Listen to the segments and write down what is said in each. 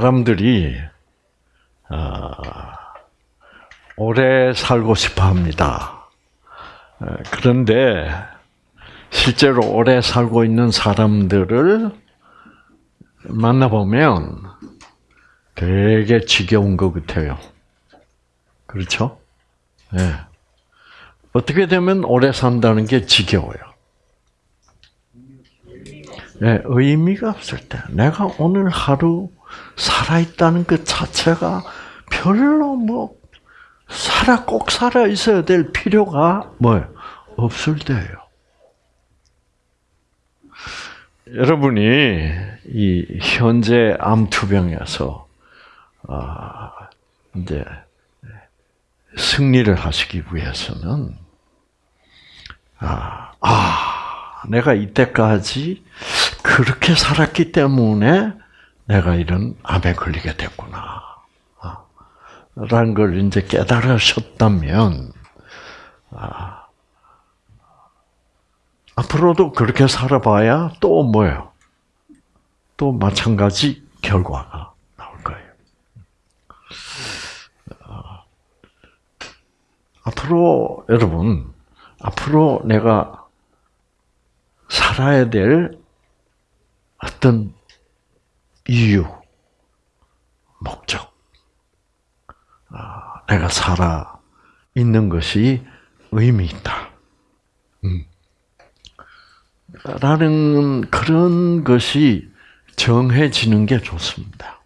사람들이 어, 오래 살고 싶어 합니다. 어, 그런데 실제로 오래 살고 있는 사람들을 만나보면 되게 지겨운 것 같아요. 그렇죠? 네. 어떻게 되면 오래 산다는 게 지겨워요. 네, 의미가 없을 때. 내가 오늘 하루 살아있다는 것 자체가 별로 뭐, 살아, 꼭 살아 있어야 될 필요가 뭐예요? 없을 때예요. 여러분이 이 현재 암투병에서 아 이제 승리를 하시기 위해서는 아, 아 내가 이때까지 그렇게 살았기 때문에 내가 이런 암에 걸리게 됐구나. 아, 라는 걸 이제 깨달으셨다면 아, 앞으로도 그렇게 살아봐야 또 뭐예요? 또 마찬가지 결과가 나올 거예요. 어, 앞으로 여러분, 앞으로 내가 살아야 될 어떤 이유, 목적, 아, 내가 살아 있는 것이 의미 있다. 음. 라는 그런 것이 정해지는 게 좋습니다.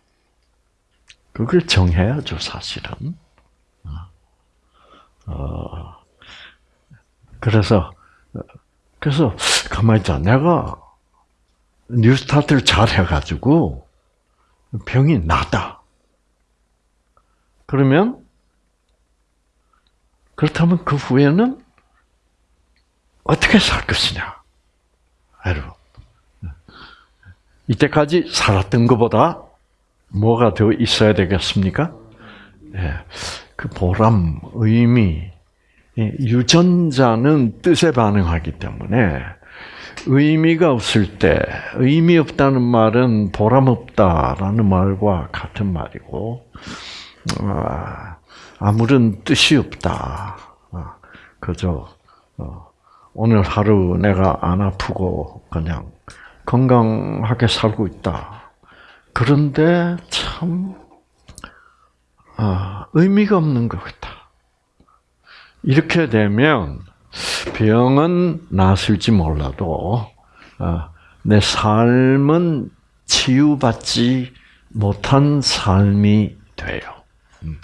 그걸 정해야죠, 사실은. 어, 그래서, 그래서, 가만히 있자. 내가 뉴스타트를 잘 해가지고 병이 나다. 그러면, 그렇다면 그 후에는 어떻게 살 것이냐? 여러분. 이때까지 살았던 것보다 뭐가 더 있어야 되겠습니까? 예, 그 보람, 의미, 유전자는 뜻에 반응하기 때문에 의미가 없을 때 의미 없다는 말은 보람 없다라는 말과 같은 말이고 아, 아무런 뜻이 없다. 아, 그저 어, 오늘 하루 내가 안 아프고 그냥 건강하게 살고 있다. 그런데 참 아, 의미가 없는 것 같다. 이렇게 되면 병은 나을지 몰라도 아, 내 삶은 치유받지 못한 삶이 돼요. 음.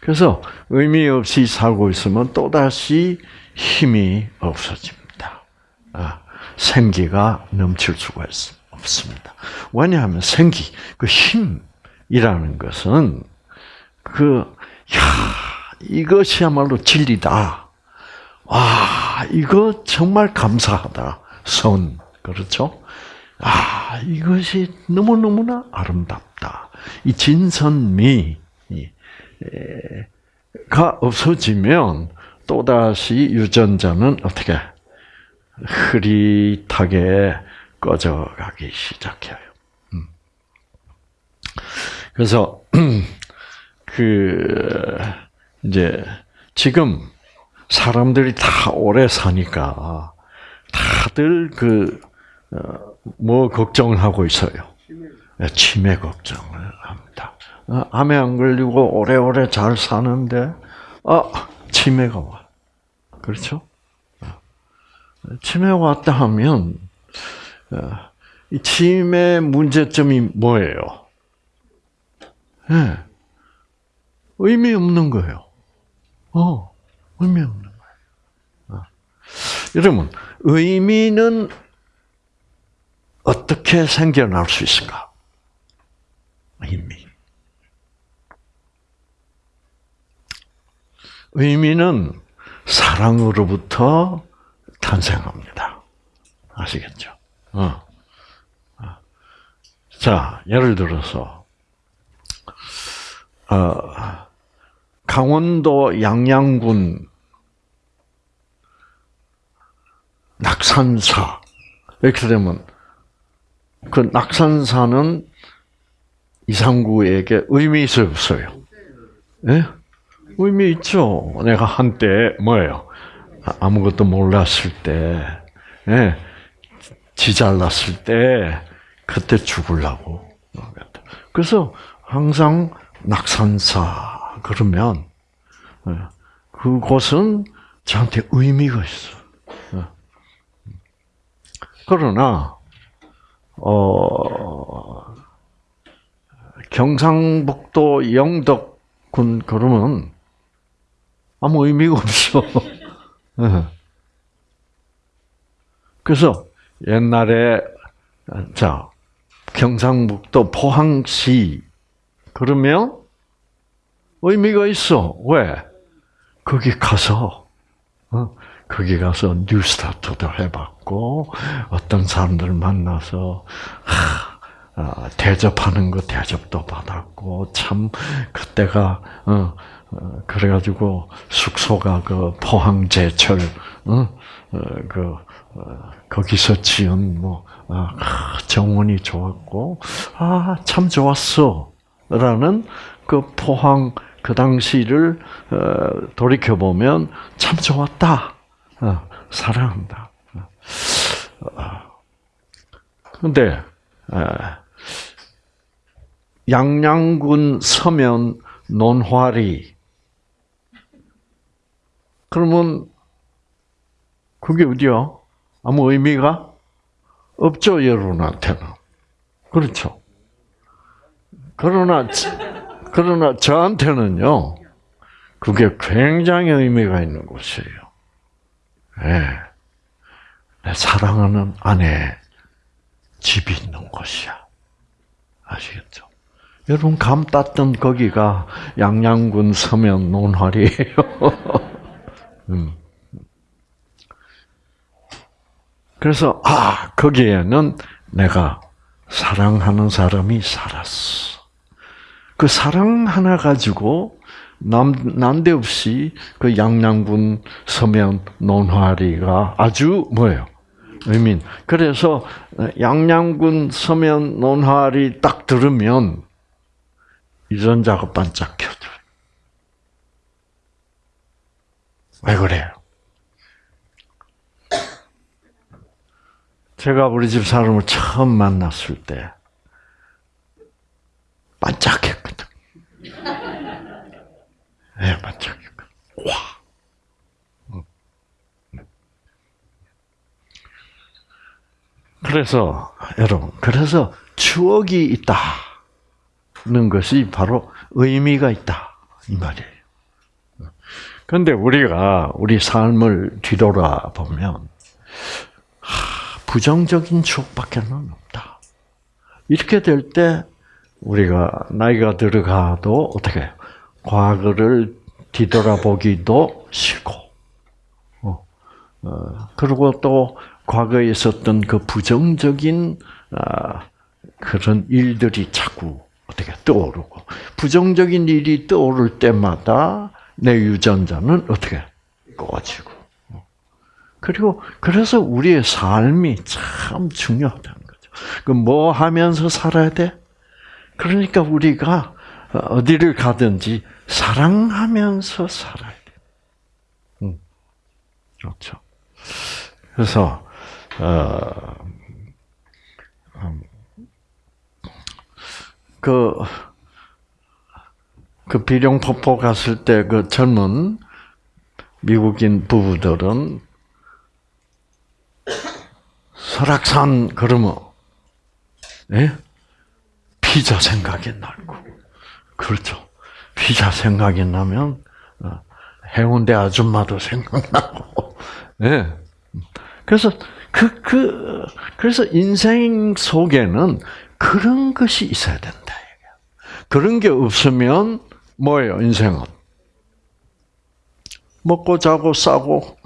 그래서 의미 없이 살고 있으면 또다시 힘이 없어집니다. 아, 생기가 넘칠 수가 없습니다. 왜냐하면 생기, 그 힘이라는 것은 그, 야, 이것이야말로 진리다. 와, 이거 정말 감사하다. 선, 그렇죠? 아, 이것이 너무너무나 아름답다. 이 진선미가 없어지면 또다시 유전자는 어떻게 흐릿하게 꺼져가기 시작해요. 음. 그래서 그 이제 지금 사람들이 다 오래 사니까 다들 그뭐 어, 걱정을 하고 있어요. 치매 걱정을 합니다. 어, 암에 안 걸리고 오래오래 잘 사는데 아 치매가 와. 그렇죠? 치매가 왔다 하면 이 치매 문제점이 뭐예요? 네. 의미 없는 거예요. 어, 의미 없는 거예요. 어. 여러분, 의미는 어떻게 생겨날 수 있을까? 의미. 의미는 사랑으로부터 탄생합니다. 아시겠죠? 어. 어. 자, 예를 들어서, 어, 강원도 양양군 낙산사. 이렇게 되면, 그 낙산사는 이상구에게 의미 있어요, 없어요? 예? 의미 있죠. 내가 한때 뭐예요? 아, 아무것도 몰랐을 때, 예, 지 잘났을 때, 그때 죽으려고. 그래서 항상 낙산사 그러면 예, 그곳은 저한테 의미가 있어. 예. 그러나 어, 경상북도 영덕군 그러면 아무 의미가 없어. 예. 그래서 옛날에 자 경상북도 포항시 그러면 의미가 있어. 왜? 거기 가서 어? 거기 가서 뉴스타트도 해봤고 어떤 사람들 만나서 하, 아, 대접하는 거 대접도 받았고 참 그때가 어, 어, 그래가지고 숙소가 그 포항 제철 어, 어그 어, 거기서 지은 뭐 아, 정원이 좋았고 아 참 좋았어라는 그 포항 그 당시를 어, 돌이켜 보면 참 좋았다. 어, 사랑한다. 그런데 양양군 서면 논화리 그러면 그게 어디야? 아무 의미가 없죠 여러분한테는 그렇죠. 그러나 그러나 저한테는요, 그게 굉장히 의미가 있는 곳이에요. 네. 내 사랑하는 아내 집이 있는 곳이야. 아시겠죠? 여러분 감 땄던 거기가 양양군 서면 논활이에요. 음. 그래서 아 거기에는 내가 사랑하는 사람이 살았어. 그 사랑 하나 가지고 남, 난데없이 그 양양군 서면 논화리가 아주 뭐예요? 의민. 그래서 양양군 서면 논화리 딱 들으면 유전자가 반짝 켜져. 왜 그래요? 제가 우리 집 사람을 처음 만났을 때 반짝했거든. 네, 반짝했거든. 와. 그래서 여러분, 그래서 추억이 있다는 것이 바로 의미가 있다 이 말이에요. 그런데 우리가 우리 삶을 뒤돌아 보면 부정적인 추억밖에는 없다. 이렇게 될 때 우리가 나이가 들어가도 어떻게? 과거를 뒤돌아보기도 싫고, 어, 어, 그리고 또 과거에 있었던 그 부정적인 아, 그런 일들이 자꾸 어떻게 떠오르고 부정적인 일이 떠오를 때마다 내 유전자는 어떻게 꺼지고 그리고 그래서 우리의 삶이 참 중요하다는 거죠. 그 뭐 하면서 살아야 돼? 그러니까 우리가 어디를 가든지 사랑하면서 살아야 돼. 음, 그렇죠. 그래서 어, 음, 그, 그 비룡폭포 갔을 때 그 젊은 미국인 부부들은 설악산 그러면, 예? 피자 생각이 나고. 그렇죠. 피자 생각이 나면 어, 해운대 아줌마도 생각나고. 예. 네. 그래서 그, 그, 그래서 인생 속에는 그런 것이 있어야 된다. 그런 게 없으면 뭐예요, 인생은? 먹고 자고 싸고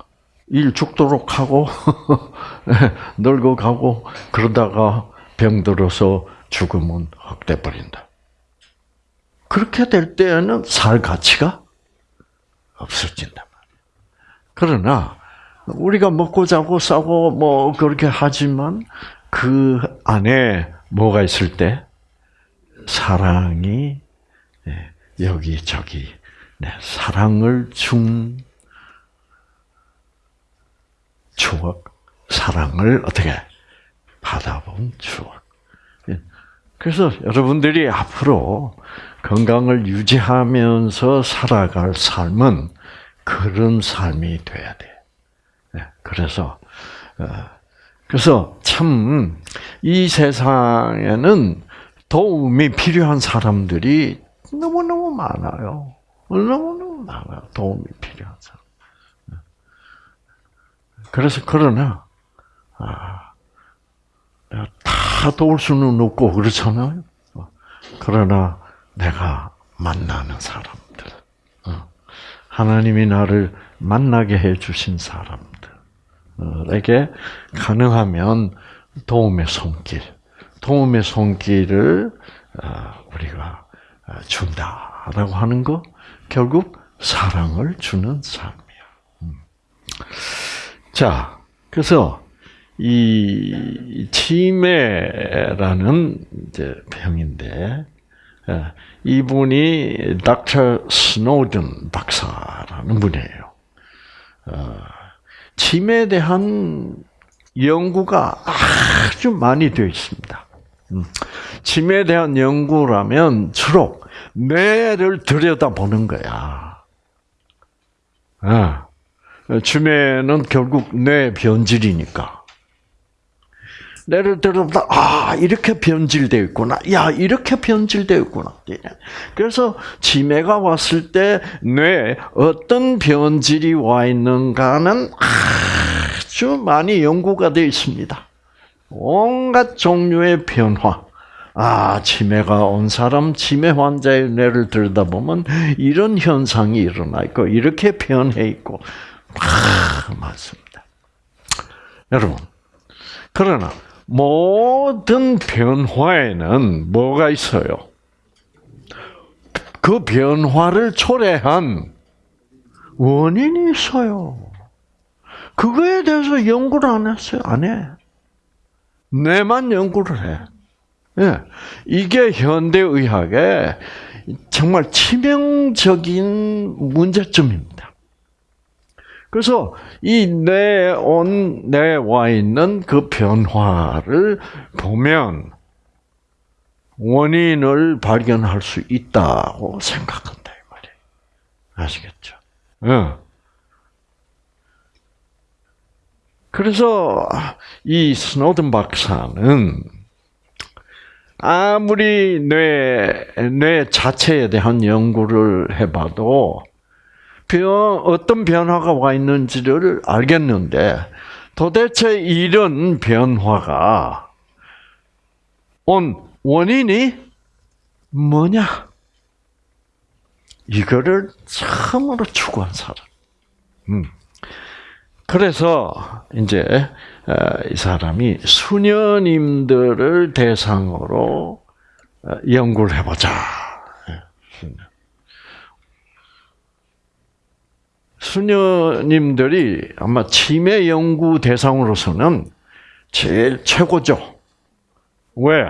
일 죽도록 하고 늙어 가고 그러다가 병들어서 죽으면 헛돼 버린다. 그렇게 될 때에는 살 가치가 없어진단 말이에요. 그러나 우리가 먹고 자고 싸고 뭐 그렇게 하지만 그 안에 뭐가 있을 때 사랑이 예, 여기 저기 네, 사랑을 준 추억, 사랑을 어떻게 받아본 추억. 예. 그래서 여러분들이 앞으로 건강을 유지하면서 살아갈 삶은 그런 삶이 돼야 돼. 예. 그래서 어, 그래서 참 이 세상에는 도움이 필요한 사람들이 너무 너무 많아요. 너무 너무 많아요. 도움이 필요한 사람. 예. 그래서 그러나 아, 다 도울 수는 없고 그렇잖아요. 그러나 내가 만나는 사람들, 어, 하나님이 나를 만나게 해 주신 사람들에게 가능하면 도움의 손길, 도움의 손길을 어, 우리가 준다라고 하는 거 결국 사랑을 주는 삶이야. 음. 자, 그래서 이 치매라는 이제 병인데 이분이 닥터 스노든 박사라는 분이에요. 치매에 대한 연구가 아주 많이 되어 있습니다. 음. 치매에 대한 연구라면 주로 뇌를 들여다보는 거야. 치매는 결국 뇌 변질이니까. 뇌를 들여다 아 이렇게 변질되어 있구나. 야 이렇게 변질되어 있구나. 그래서 치매가 왔을 때 뇌에 어떤 변질이 와 있는가는 아주 많이 연구가 되어 있습니다. 온갖 종류의 변화. 아, 치매가 온 사람, 치매 환자의 뇌를 들여다보면 이런 현상이 일어나 있고, 이렇게 변해 있고, 아, 맞습니다. 여러분, 그러나, 모든 변화에는 뭐가 있어요? 그 변화를 초래한 원인이 있어요. 그거에 대해서 연구를 안 했어요. 안 해. 내만 연구를 해. 예. 이게 현대의학의 정말 치명적인 문제점입니다. 그래서 이 내 온 내 와 있는 그 변화를 보면 원인을 발견할 수 있다고 생각한다 이 말이에요. 아시겠죠? 예. 그래서 이 스노든 박사는 아무리 뇌, 뇌 자체에 대한 연구를 해봐도 변, 어떤 변화가 와 있는지를 알겠는데 도대체 이런 변화가 온 원인이 뭐냐? 이거를 처음으로 추구한 사람. 음. 그래서 이제 어, 이 사람이 수녀님들을 대상으로 어, 연구를 해보자. 예, 수녀님들이 아마 치매 연구 대상으로서는 제일 최고죠. 왜?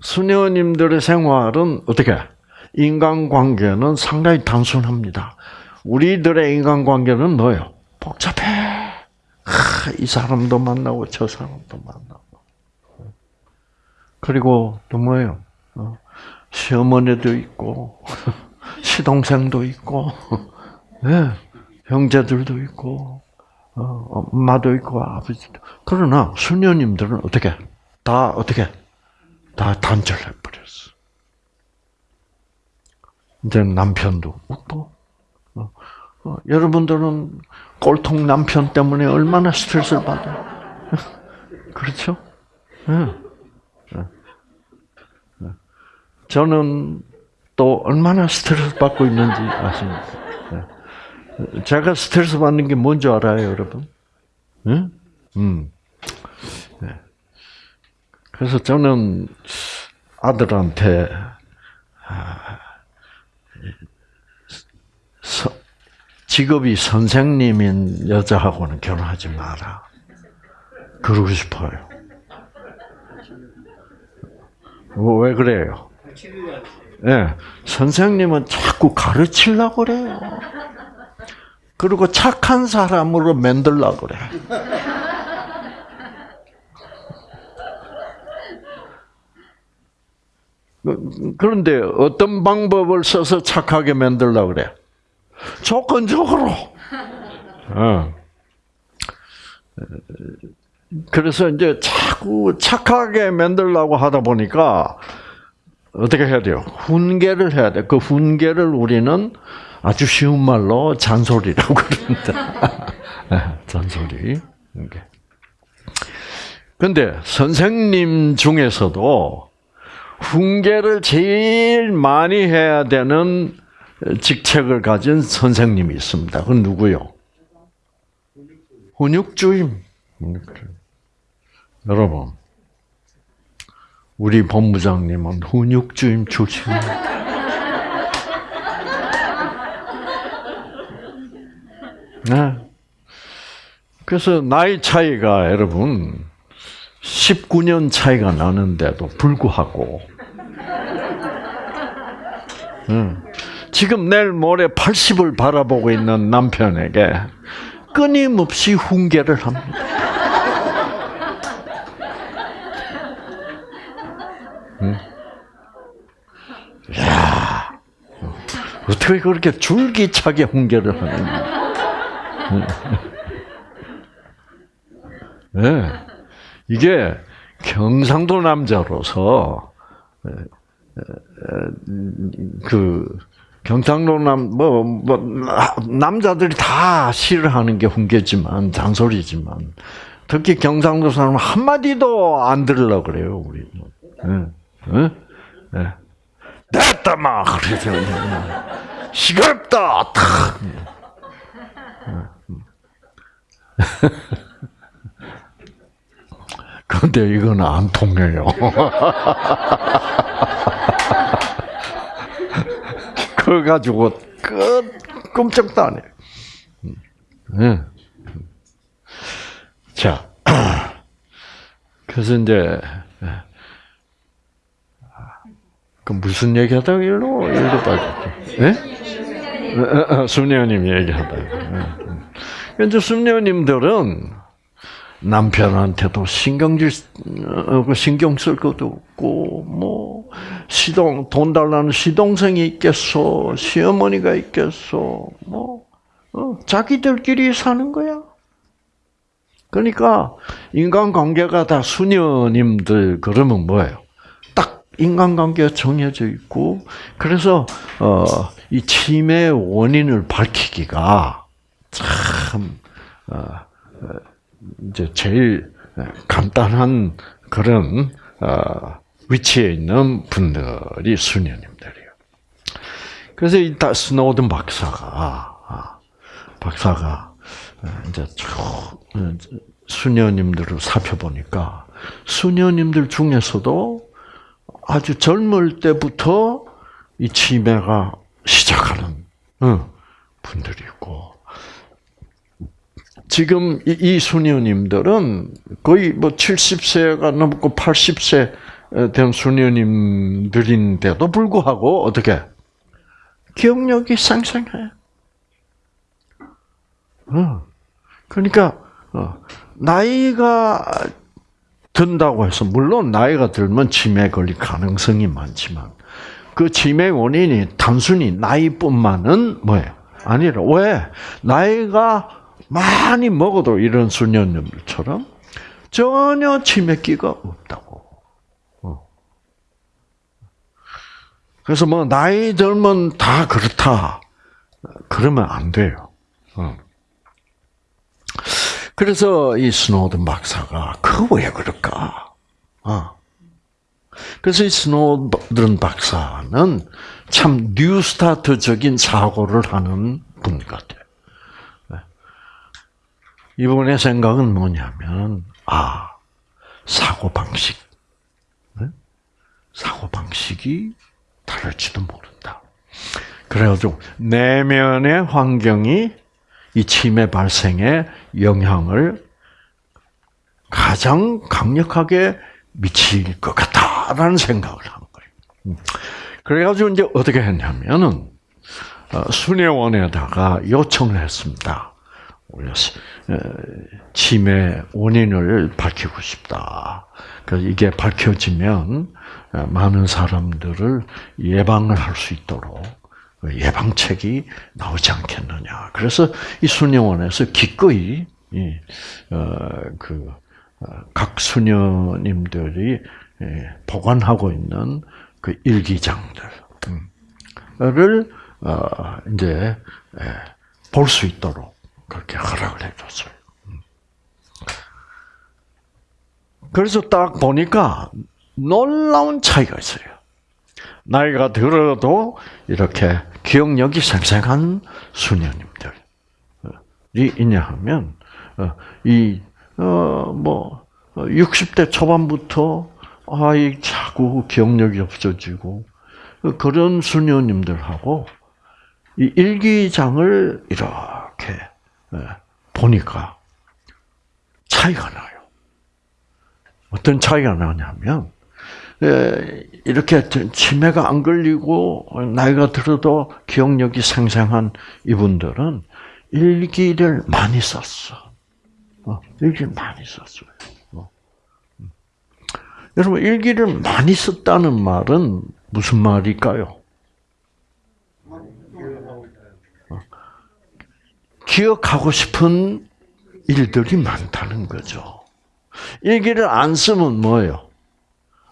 수녀님들의 생활은 어떻게? 인간관계는 상당히 단순합니다. 우리들의 인간관계는 뭐예요? 복잡해. 하, 이 사람도 만나고 저 사람도 만나고. 그리고 또 뭐예요? 어, 시어머니도 있고 시동생도 있고 네, 형제들도 있고 어, 엄마도 있고 아버지도. 그러나 수녀님들은 어떻게? 다 어떻게? 다 단절해 버렸어. 이제 남편도 없고 어, 어, 여러분들은 꼴통 남편 때문에 얼마나 스트레스를 받아요? 그렇죠? 네. 네. 저는 또 얼마나 스트레스 받고 있는지 아십니까? 네. 제가 스트레스 받는 게 뭔지 알아요, 여러분? 응? 음. 네. 그래서 저는 아들한테 아, 직업이 선생님인 여자하고는 결혼하지 마라. 그러고 싶어요. 왜 그래요? 예, 선생님은 자꾸 가르치려고 그래요. 그리고 착한 사람으로 만들려고 그래. 그런데 어떤 방법을 써서 착하게 만들려고 그래? 조건적으로. 어. 그래서 이제 자꾸 착하게 만들려고 하다 보니까 어떻게 해야 돼요? 훈계를 해야 돼. 그 훈계를 우리는 아주 쉬운 말로 잔소리라고 그러는데. 네, 잔소리. 근데 선생님 중에서도 훈계를 제일 많이 해야 되는 직책을 가진 선생님이 있습니다. 그건 누구요? 훈육주임. 여러분, 우리 본부장님은 훈육주임 출신입니다. 네. 그래서 나이 차이가 여러분 19년 차이가 나는데도 불구하고 지금 내일 모레 80을 바라보고 있는 남편에게 끊임없이 훈계를 합니다. 야 어떻게 그렇게 줄기차게 훈계를 하느냐. 네. 이게 경상도 남자로서 그 경상도 남뭐뭐 뭐, 남자들이 다 싫어하는 게 훈계지만 잔소리지만 특히 경상도 사람 한 마디도 안 들으려 그래요 우리. 응, 응, 네. 됐다 막 그러죠. 시끄럽다. 탁. 근데 이건 안 통해요. 그거 가지고 끝 끔찍도 안 해. 네. 자, 그래서 이제 그 무슨 얘기하다가 일로 일로 빠졌죠? 예? 수녀님 얘기하다가. 이제 수녀님들은 남편한테도 신경질 어, 그 신경 쓸 것도 없고 뭐 시동 돈 달라는 시동생이 있겠어 시어머니가 있겠어 뭐 어, 자기들끼리 사는 거야. 그러니까 인간 관계가 다 수녀님들 그러면 뭐예요? 딱 인간 관계가 정해져 있고 그래서 어, 이 치매 원인을 밝히기가 참 어, 이제 제일 간단한 그런 어, 위치에 있는 분들이 수녀님들이에요. 그래서 이 스노든 박사가 아, 박사가 어, 이제 수녀님들을 살펴보니까 수녀님들 중에서도 아주 젊을 때부터 이 치매가 시작하는 분들이 있고 지금 이, 수녀님들은 거의 뭐 70세가 넘고 80세 된 수녀님들인데도 불구하고 어떻게 기억력이. 어. 그러니까 어, 나이가 든다고 해서 물론 나이가 들면 치매 걸릴 가능성이 많지만 그 치매 원인이 단순히 나이뿐만은 뭐예요? 아니라 왜 나이가 많이 먹어도 이런 수녀님들처럼 전혀 치매기가 없다고. 어. 그래서 뭐 나이 들면 다 그렇다. 그러면 안 돼요. 어. 그래서 이 스노든 박사가 그거 왜 그럴까? 어. 그래서 이 스노든 박사는 참 뉴스타트적인 사고를 하는 분 같아요. 이분의 생각은 뭐냐면, 아, 사고 방식. 사고 방식이 다를지도 모른다. 그래가지고, 내면의 환경이 이 치매 발생에 영향을 가장 강력하게 미칠 것 같다. 되겠다라는 생각을 한 거예요. 음. 그래가지고 이제 어떻게 했냐면은 어, 수녀원에다가 요청을 했습니다. 치매 원인을 밝히고 싶다. 이게 밝혀지면 많은 사람들을 예방을 할 수 있도록 예방책이 나오지 않겠느냐. 그래서 이 수녀원에서 기꺼이 그각 어, 수녀님들이 보관하고 있는 그 일기장들을 어, 이제 볼 수 있도록 그렇게 허락을 해줬어요. 음. 그래서 딱 보니까 놀라운 차이가 있어요. 나이가 들어도 이렇게 기억력이 생생한 수녀님들이 있냐 하면 어, 이 어, 뭐 60대 초반부터 아이 자꾸 기억력이 없어지고 그런 수녀님들하고 이 일기장을 이렇게 예, 보니까 차이가 나요. 어떤 차이가 나냐면 예, 이렇게 치매가 안 걸리고 나이가 들어도 기억력이 생생한 이분들은 일기를 많이 썼어. 어, 일기를 많이 썼어요. 어. 음. 여러분 일기를 많이 썼다는 말은 무슨 말일까요? 기억하고 싶은 일들이 많다는 거죠. 일기를 안 쓰면 뭐예요?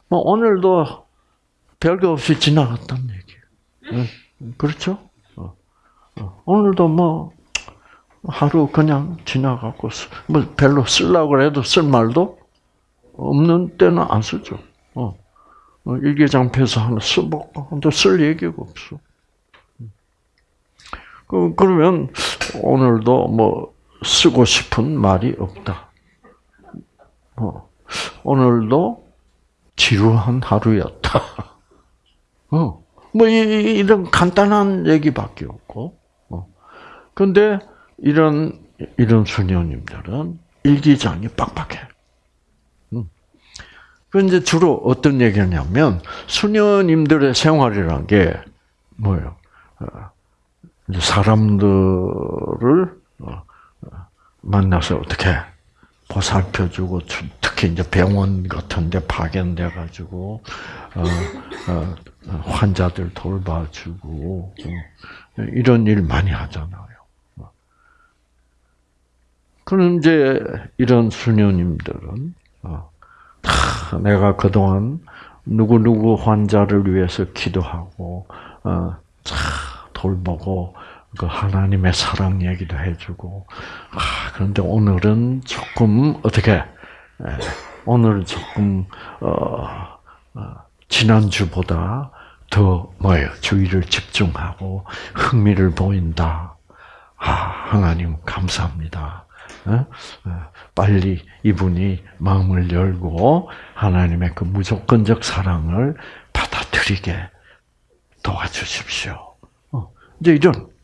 뭐 오늘도 별거 없이 지나갔단 얘기예요. 그렇죠? 어. 어. 오늘도 뭐 하루 그냥 지나가고 뭐 별로 쓰려고 해도 쓸 말도 없는 때는 안 쓰죠. 어. 어 일기장표에서 하나 써보고 쓸 얘기가 없어. 그, 그러면 오늘도 뭐 쓰고 싶은 말이 없다. 어, 오늘도 지루한 하루였다. 어, 뭐 이, 런 간단한 얘기밖에 없고. 어. 근데 이런 이런 수녀님들은 일기장이 빡빡해. 음. 그 이제 주로 어떤 얘기냐면 수녀님들의 생활이란 게 뭐예요? 어, 사람들을 어, 만나서 어떻게 보살펴주고 특히 이제 병원 같은데 파견돼 가지고 어, 어, 환자들 돌봐주고 이런 일 많이 하잖아요. 그럼 이제 이런 수녀님들은 내가 그동안 누구 누구 환자를 위해서 기도하고 돌보고 그 하나님의 사랑 얘기도 해주고 아 그런데 오늘은 조금 어떻게 오늘 조금 어, 어, 지난주보다 더 뭐예요 주의를 집중하고 흥미를 보인다. 아 하나님 감사합니다. 어? 빨리 이분이 마음을 열고 하나님의 그 무조건적 사랑을 받아들이게 도와주십시오. 이제 이런.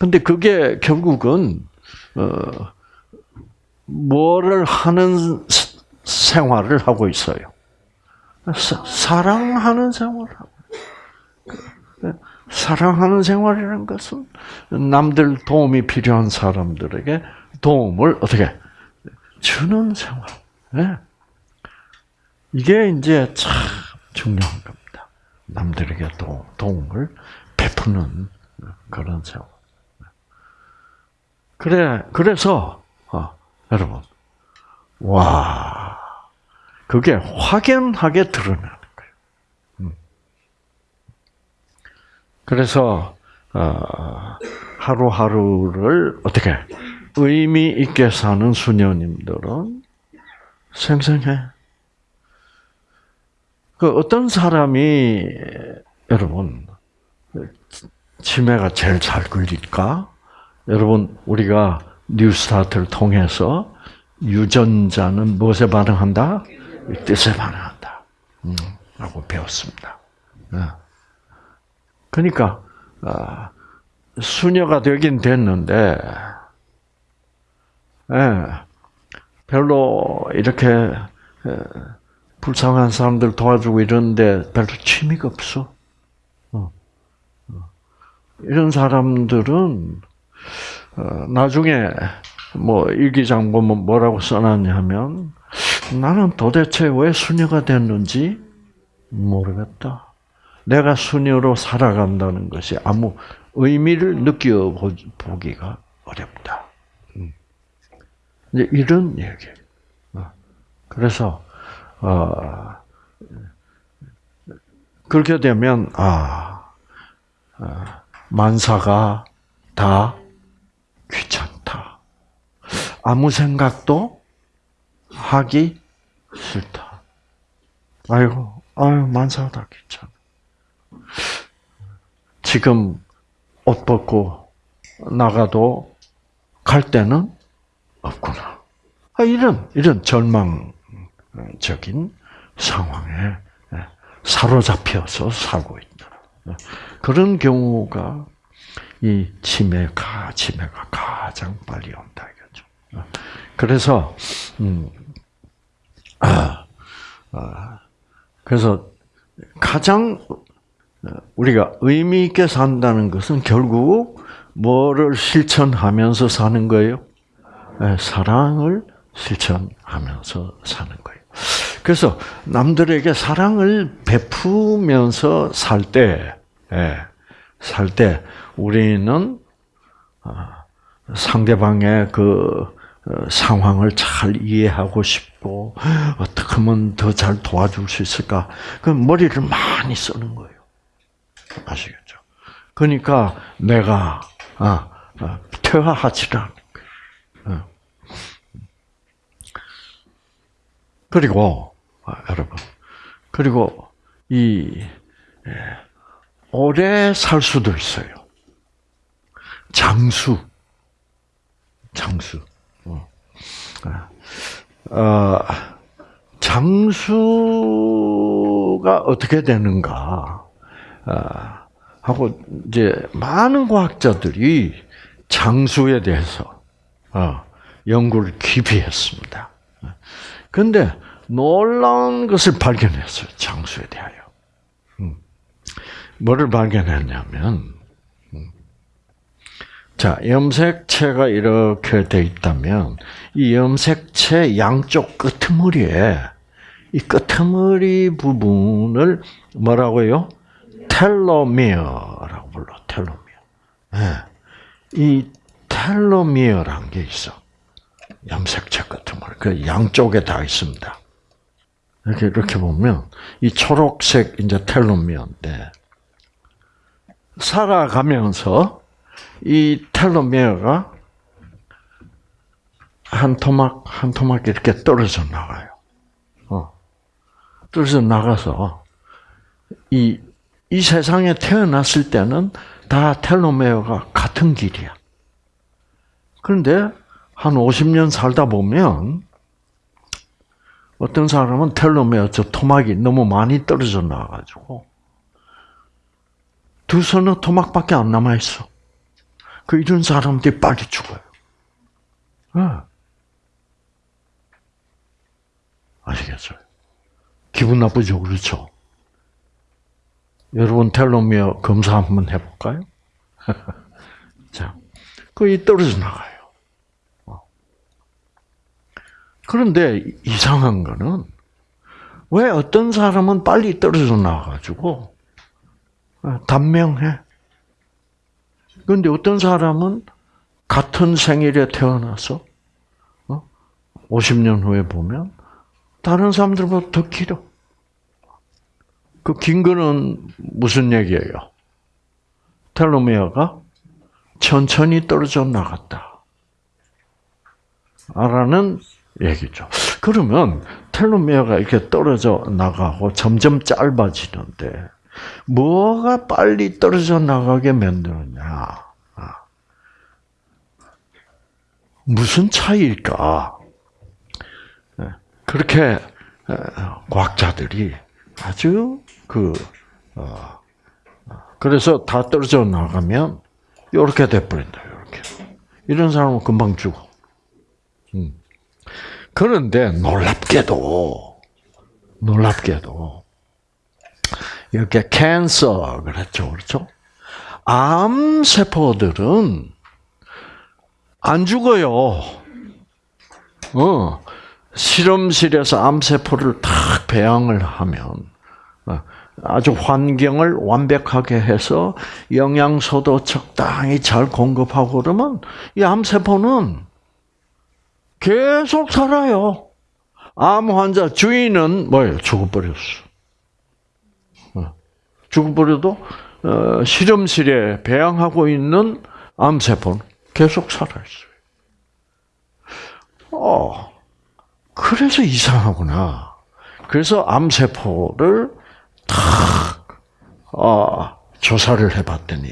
어? 근데 그게 결국은 어, 뭐를 하는 생활을 하고 있어요. 사, 랑하는 생활을 하고. 사랑하는 생활이라는 것은 남들 도움이 필요한 사람들에게 도움을 어떻게 주는 생활. 네. 이게 이제 참 중요한 겁니다. 남들에게 도, 도움을 베푸는 그런 세월. 그래, 그래서, 어, 여러분, 와, 그게 확연하게 드러나는 거예요. 음. 그래서, 어, 하루하루를 어떻게 의미 있게 사는 수녀님들은 생생해. 그 어떤 사람이 여러분 치매가 제일 잘 걸릴까? 여러분 우리가 뉴스타트를 통해서 유전자는 무엇에 반응한다? 뜻에 반응한다. 음, 라고 배웠습니다. 네. 그러니까 아, 수녀가 되긴 됐는데 예, 별로 이렇게 불쌍한 사람들 도와주고 이런데 별로 취미가 없어. 어. 어. 이런 사람들은 어, 나중에 뭐 일기장 보면 뭐라고 써놨냐면 나는 도대체 왜 수녀가 됐는지 모르겠다. 내가 수녀로 살아간다는 것이 아무 의미를 느껴보기가 어렵다. 음. 이제 이런 얘기. 어. 그래서 어, 그렇게 되면 아, 아 만사가 다 귀찮다. 아무 생각도 하기 싫다. 아이고, 아유 만사가 다 귀찮아. 지금 옷 벗고 나가도 갈 데는 없구나. 아, 이런 이런 절망적인 상황에 사로잡혀서 살고 있다. 그런 경우가 이 치매가 치매가 가장 빨리 온다 이거죠. 그래서 음, 아, 아, 그래서 가장 우리가 의미 있게 산다는 것은 결국 뭐를 실천하면서 사는 거예요? 네, 사랑을 실천하면서 사는 거예요. 그래서 남들에게 사랑을 베푸면서 살 때, 예, 살 때 우리는 아, 상대방의 그 어, 상황을 잘 이해하고 싶고 어떻게 하면 더 잘 도와줄 수 있을까? 그 머리를 많이 쓰는 거예요. 아시겠죠? 그러니까 내가 아, 아, 퇴화하지 않는 거예요. 어. 그리고 아, 여러분 그리고 이 예, 오래 살 수도 있어요. 장수, 장수. 어, 어 장수가 어떻게 되는가? 아, 하고 이제 많은 과학자들이 장수에 대해서 어, 연구를 깊이 했습니다. 그런데 놀라운 것을 발견했어요. 장수에 대하여. 음. 뭐를 발견했냐면, 음. 자, 염색체가 이렇게 돼 있다면, 이 염색체 양쪽 끄트머리에, 이 끄트머리 부분을 뭐라고요? 텔로미어라고 불러, 텔로미어. 네. 이 텔로미어란 게 있어. 염색체 걸. 그 양쪽에 다 있습니다. 이렇게, 이렇게 보면, 이 초록색 이제 텔로미어인데, 살아가면서 이 텔로미어가 한 토막, 한 토막 이렇게 떨어져 나가요. 어. 떨어져 나가서, 이, 이 세상에 태어났을 때는 다 텔로메어가 같은 길이야. 그런데 한 50년 살다 보면 어떤 사람은 텔로메어 저 토막이 너무 많이 떨어져 나가지고 두 서너 토막밖에 안 남아 있어. 그 이런 사람들이 빨리 죽어요. 네. 아시겠어요? 기분 나쁘죠, 그렇죠? 여러분 텔로미어 검사 한번 해볼까요? 자, 거의 떨어져 나가요. 어. 그런데 이상한 거는 왜 어떤 사람은 빨리 떨어져 나가지고 어, 단명해. 그런데 어떤 사람은 같은 생일에 태어나서 50년 어? 후에 보면 다른 사람들보다 더 길어. 그 긴 거는 무슨 얘기예요? 텔로미어가 천천히 떨어져 나갔다. 라는 얘기죠. 그러면 텔로미어가 이렇게 떨어져 나가고 점점 짧아지는데 뭐가 빨리 떨어져 나가게 만드느냐? 아. 무슨 차이일까? 네. 그렇게 과학자들이 아주 그 어, 그래서 다 떨어져 나가면 이렇게 돼버린다. 이렇게 이런 사람은 금방 죽어. 음. 그런데 놀랍게도 놀랍게도 이렇게 캔서 그랬죠, 그렇죠? 암 세포들은 안 죽어요. 어, 실험실에서 암 세포를 탁 배양을 하면 어, 아주 환경을 완벽하게 해서 영양소도 적당히 잘 공급하고 그러면 이 암 세포는 계속 살아요. 암 환자 주인은 뭐예요? 죽어버렸어. 어, 죽어버려도 어, 실험실에 배양하고 있는 암세포는 계속 살아있어요. 어, 그래서 이상하구나. 그래서 암세포를 탁, 어, 조사를 해봤더니,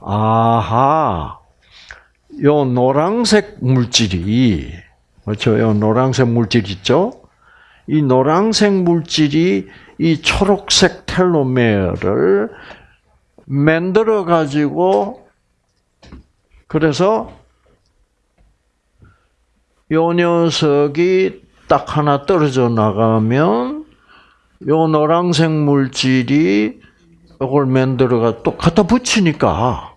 아하, 요 노란색 물질이, 그렇죠? 요 노란색 물질 있죠? 이 노란색 물질이 이 초록색 텔로메어를 만들어 가지고 그래서 요 녀석이 딱 하나 떨어져 나가면 요 노란색 물질이 이걸 만들어가 또 갖다 붙이니까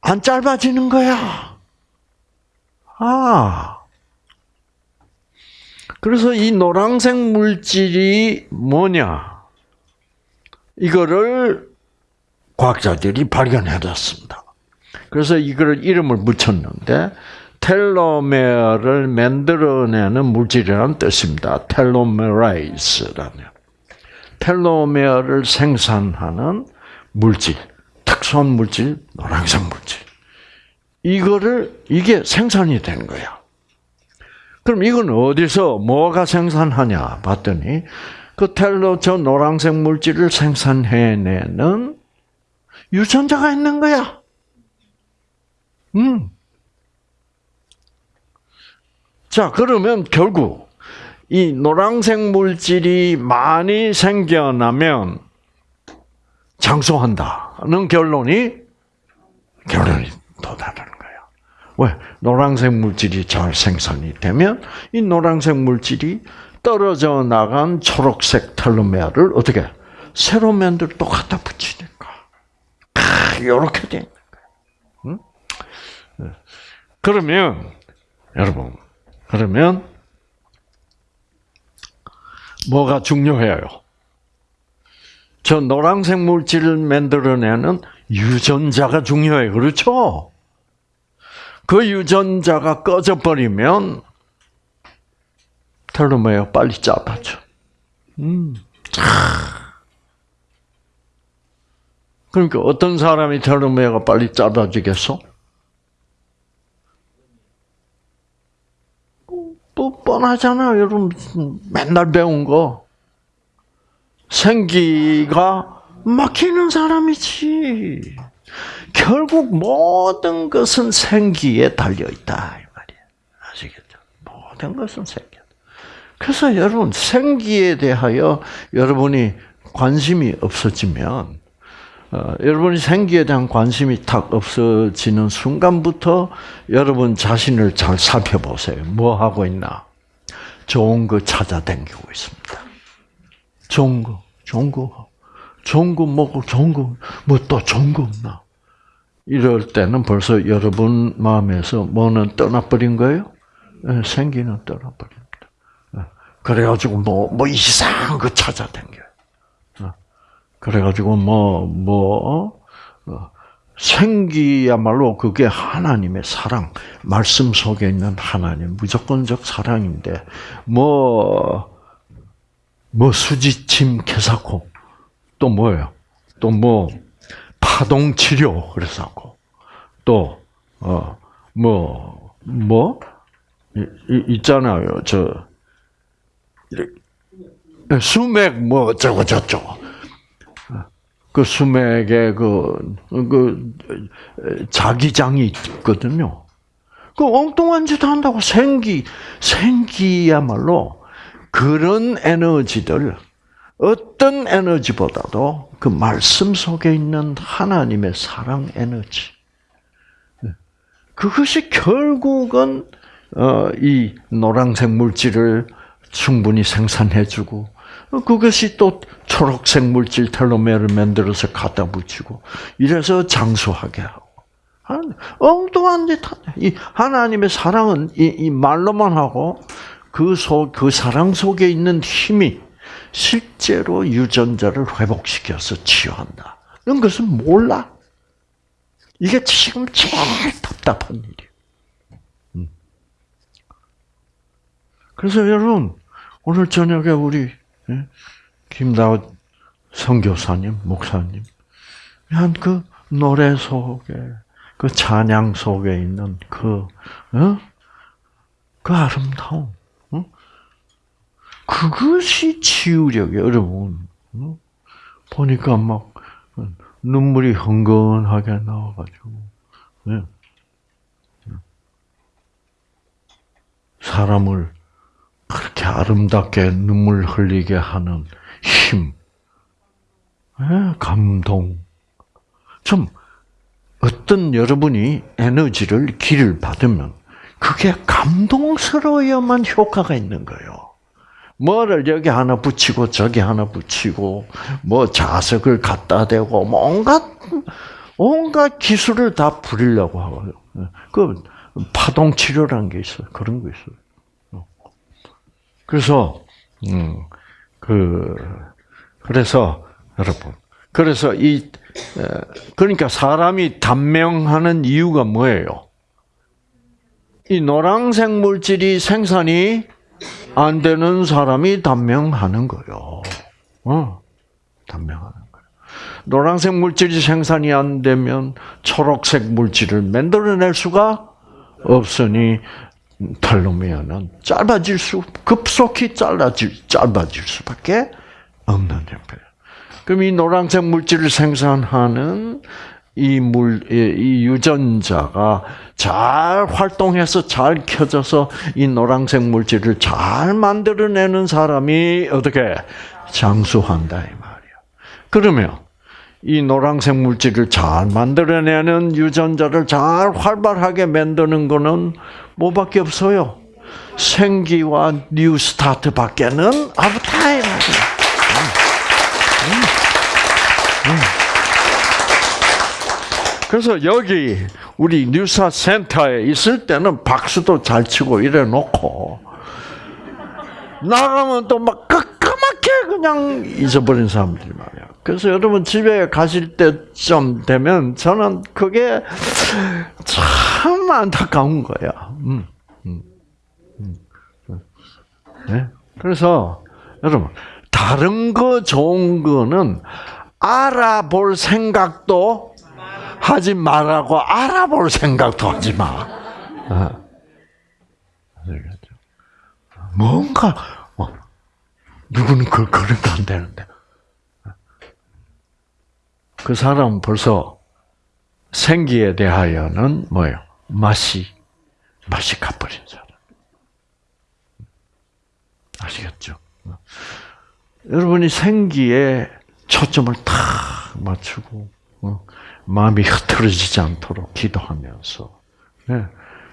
안 짧아지는 거야. 아. 그래서 이 노란색 물질이 뭐냐? 이거를 과학자들이 발견해냈습니다. 그래서 이거를 이름을 붙였는데 텔로메어를 만들어내는 물질이라는 뜻입니다. 텔로메라이즈라는 텔로메어를 생산하는 물질, 특수한 물질, 노란색 물질. 이거를 이게 생산이 되는 거야. 그럼 이건 어디서 뭐가 생산하냐 봤더니 그 텔로 저 노란색 물질을 생산해내는 유전자가 있는 거야. 음. 자, 그러면 결국 이 노란색 물질이 많이 생겨나면 장수한다는 결론이 결론이 도달하는. 왜? 노란색 물질이 잘 생산이 되면 이 노란색 물질이 떨어져 나간 초록색 텔로메아를 어떻게 새로 만들 또 갖다 붙이니까 이렇게 되는 거예요. 응? 그러면 여러분 그러면 뭐가 중요해요? 저 노란색 물질을 만들어내는 유전자가 중요해요. 그렇죠? 그 유전자가 꺼져버리면 텔로메어 빨리 짧아져. 음. 그러니까 어떤 사람이 텔로메어가 빨리 짧아지겠어? 또 뻔하잖아, 여러분. 맨날 배운 거. 생기가 막히는 사람이지. 결국 모든 것은 생기에 달려 있다 이 말이야. 아시겠죠? 모든 것은 생기. 그래서 여러분 생기에 대하여 여러분이 관심이 없어지면 어, 여러분이 생기에 대한 관심이 탁 없어지는 순간부터 여러분 자신을 잘 살펴보세요. 뭐 하고 있나? 좋은 거 찾아다니고 있습니다. 좋은 거, 좋은 거, 좋은 거 먹고 좋은 거, 뭐 또 좋은 거 없나? 이럴 때는 벌써 여러분 마음에서 뭐는 떠나버린 거예요? 네, 생기는 떠나버립니다. 네. 그래가지고 뭐, 뭐 이상한 거 찾아다녀요. 그래가지고 뭐, 뭐, 어, 생기야말로 그게 하나님의 사랑, 말씀 속에 있는 하나님, 무조건적 사랑인데, 뭐, 뭐 수지침 개사코, 또 뭐예요? 또 뭐, 파동 치료, 그래서고, 또, 어, 뭐, 뭐, 있잖아요. 저, 수맥 뭐 어쩌고 저쩌고. 그 수맥에 그, 그, 자기장이 있거든요. 그 엉뚱한 짓 한다고 생기, 생기야말로 그런 에너지들, 어떤 에너지보다도 그 말씀 속에 있는 하나님의 사랑 에너지. 그것이 결국은, 어, 이 노란색 물질을 충분히 생산해주고, 그것이 또 초록색 물질 텔로메어를 만들어서 갖다 붙이고 이래서 장수하게 하고 엉뚱한 짓 하네. 이 하나님의 사랑은 이, 이 말로만 하고 그 속, 그 사랑 속에 있는 힘이 실제로 유전자를 회복시켜서 치유한다. 이런 것은 몰라. 이게 지금 제일 답답한 일이에요. 음. 그래서 여러분, 오늘 저녁에 우리 예, 김다우 선교사님, 목사님, 한 그 노래 속에, 그 찬양 속에 있는 그, 어? 그 아름다움, 어? 그것이 치유력이에요, 여러분. 어? 보니까 막 눈물이 흥건하게 나와가지고, 네. 사람을 그렇게 아름답게 눈물 흘리게 하는 힘, 네, 감동. 좀 어떤 여러분이 에너지를 길을 받으면 그게 감동스러워야만 효과가 있는 거예요. 뭐를 여기 하나 붙이고 저기 하나 붙이고 뭐 자석을 갖다 대고 뭐 온갖 온갖 기술을 다 부리려고 하고요. 그 파동 치료라는 게 있어요. 그런 거 있어요. 그래서 음그 그래서 여러분 그래서 이 그러니까 사람이 단명하는 이유가 뭐예요? 이 노란색 물질이 생산이 안 되는 사람이 단명하는 거요. 어, 단명하는 거예요. 노란색 물질이 생산이 안 되면 초록색 물질을 만들어낼 수가 없으니 텔로미어는 짧아질 수, 급속히 짧아질, 짧아질 수밖에 없는 형태예요. 그럼 이 노란색 물질을 생산하는 이 물, 이 유전자가 잘 활동해서 잘 켜져서 이 노란색 물질을 잘 만들어내는 사람이 어떻게 장수한다 이 말이야. 그러면 이 노란색 물질을 잘 만들어내는 유전자를 잘 활발하게 만드는 거는 뭐밖에 없어요. 생기와 New Start밖에는 없다 이말이야. 그래서 여기 우리 뉴사 센터에 있을 때는 박수도 잘 치고 이래 놓고 나가면 또막 깜깜하게 그냥 잊어버린 사람들이 말이야. 그래서 여러분 집에 가실 때쯤 되면 저는 그게 참 안타까운 거야. 음, 음, 음. 네? 그래서 여러분 다른 거 좋은 거는 알아볼 생각도 하지 말라고 알아볼 생각도 하지 마. 어. 뭔가 어. 누구는 그 그런 거안 되는데 그 사람은 벌써 생기에 대하여는 뭐예요? 맛이 맛이 가버린 사람. 아시겠죠? 여러분이 생기에 초점을 탁 맞추고 마음이 흐트러지지 않도록 기도하면서 네.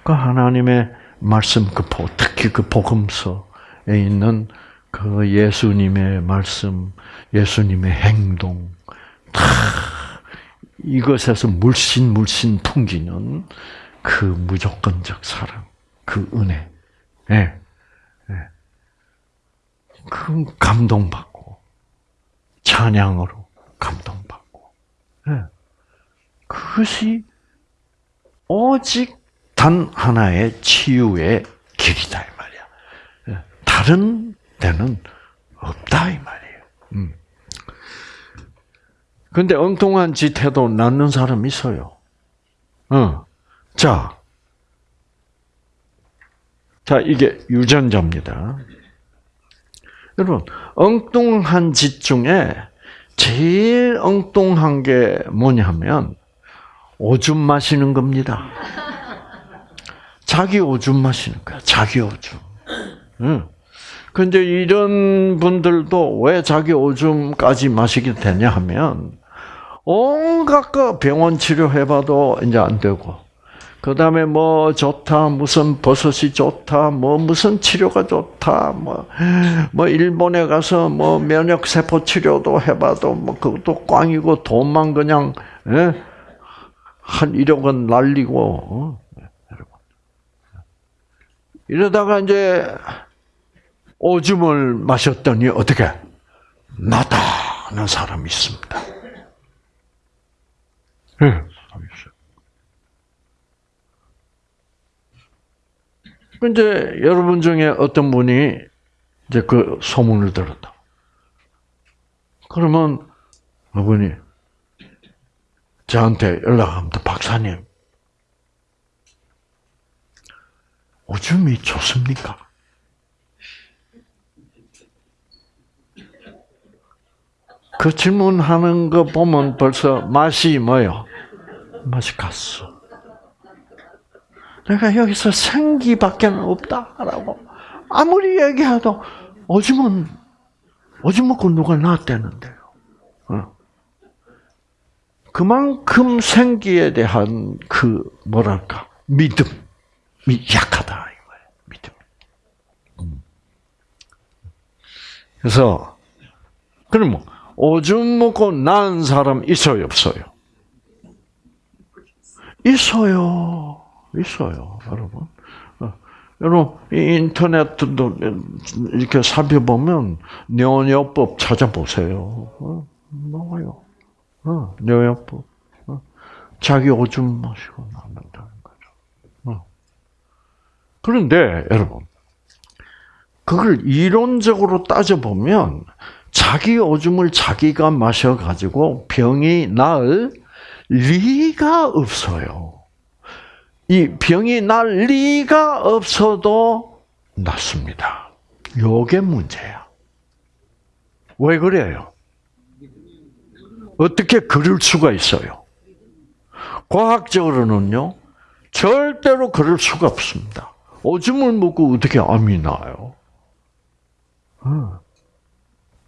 그 하나님의 말씀 그 특히 그 복음서에 있는 그 예수님의 말씀, 예수님의 행동 다 이것에서 물씬 물씬 풍기는 그 무조건적 사랑, 그 은혜, 네. 네. 그 감동받고 찬양으로. 네. 그것이 오직 단 하나의 치유의 길이다 이 말이야. 예. 다른 데는 없다 이 말이에요. 음. 근데 엉뚱한 짓 해도 낫는 사람 있어요. 어. 자. 자, 이게 유전자입니다. 여러분, 엉뚱한 짓 중에 제일 엉뚱한 게 뭐냐면, 오줌 마시는 겁니다. 자기 오줌 마시는 거야. 자기 오줌. 응. 근데 이런 분들도 왜 자기 오줌까지 마시게 되냐 하면 온갖 거 병원 치료해봐도 이제 안 되고 그 다음에 뭐 좋다, 무슨 버섯이 좋다, 뭐 무슨 치료가 좋다, 뭐, 뭐 일본에 가서 뭐 면역세포 치료도 해봐도 뭐 그것도 꽝이고 돈만 그냥, 예? 한 1억 원 날리고, 어? 이러다가 이제 오줌을 마셨더니 어떻게? 나다는 사람이 있습니다. 예, 사람이 있어요. 이제 여러분 중에 어떤 분이 이제 그 소문을 들었다. 그러면 어머니 저한테 연락합니다. 박사님, 오줌이 좋습니까? 그 질문하는 거 보면 벌써 맛이 뭐요? 맛이 갔어. 내가 여기서 생기밖에 없다라고 아무리 얘기해도 오줌은 오줌 먹고 누가 낳았대는데요. 어. 그만큼 생기에 대한 그 뭐랄까 믿음이 약하다 이거예요. 믿음. 음. 그래서 그럼 뭐 오줌 먹고 낳은 사람 있어요 없어요? 있어요. 있어요, 여러분. 어, 여러분, 인터넷도 이렇게 살펴보면, 뇨뇨법 찾아보세요. 어, 나와요. 어, 뇨뇨법. 어, 자기 오줌 마시고 남는다는 거죠. 어. 그런데, 여러분, 그걸 이론적으로 따져보면, 자기 오줌을 자기가 마셔가지고 병이 나을 리가 없어요. 이 병이 날 리가 없어도 낫습니다. 요게 문제야. 왜 그래요? 어떻게 그럴 수가 있어요? 과학적으로는요, 절대로 그럴 수가 없습니다. 오줌을 먹고 어떻게 암이 나요? 어.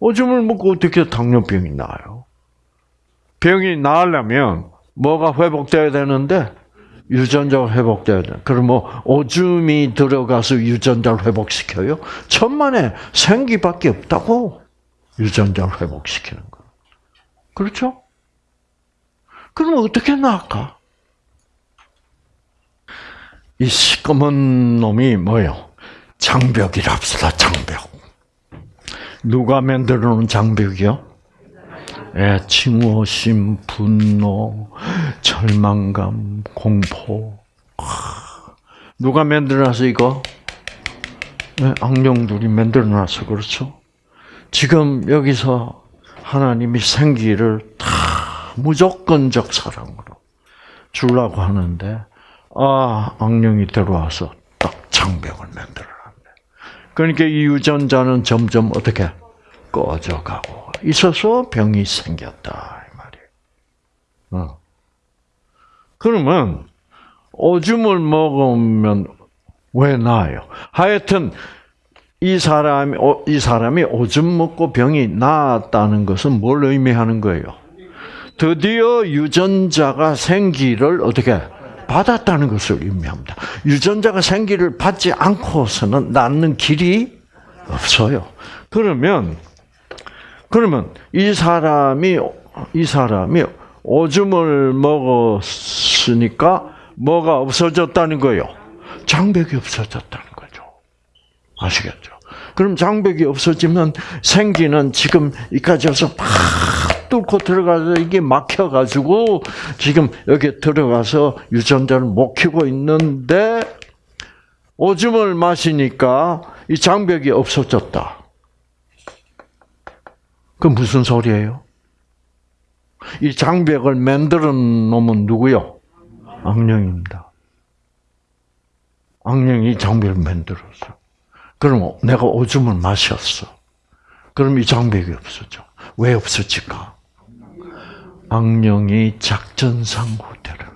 오줌을 먹고 어떻게 당뇨병이 나요? 병이 나으려면 뭐가 회복돼야 되는데 유전자가 회복돼야 돼. 그럼 뭐 오줌이 들어가서 유전자를 회복시켜요? 천만에 생기밖에 없다고 유전자를 회복시키는 거. 그렇죠? 그럼 어떻게 나을까? 이 시꺼먼 놈이 뭐요? 장벽이랍시다, 장벽. 누가 만들어 놓은 장벽이요? 예, 칭호심, 분노, 절망감, 공포. 누가 만들어놔서 이거? 네, 악령들이 만들어놔서 그렇죠. 지금 여기서 하나님이 생기를 다 무조건적 사랑으로 주려고 하는데 아 악령이 들어와서 딱 장벽을 만들어놨네. 그러니까 이 유전자는 점점 어떻게 꺼져가고 있어서 병이 생겼다 이 말이에요. 어. 그러면 오줌을 먹으면 왜 나아요? 하여튼 이 사람이 이 사람이 오줌 먹고 병이 나았다는 것은 뭘 의미하는 거예요? 드디어 유전자가 생기를 어떻게 받았다는 것을 의미합니다. 유전자가 생기를 받지 않고서는 낫는 길이 없어요. 그러면 그러면 이 사람이 이 사람이 오줌을 먹었으니까 뭐가 없어졌다는 거예요? 장벽이 없어졌다는 거죠. 아시겠죠? 그럼 장벽이 없어지면 생기는 지금 이까지 와서 팍 뚫고 들어가서 이게 막혀가지고 지금 여기 들어가서 유전자를 못 키고 있는데 오줌을 마시니까 이 장벽이 없어졌다. 그 무슨 소리예요? 이 장벽을 만들어 놓으면 누구요? 악령입니다. 악령이 장벽을 만들었어. 그럼 내가 오줌을 마셨어. 그럼 이 장벽이 없어져. 왜 없어질까? 악령이 작전상 후퇴를.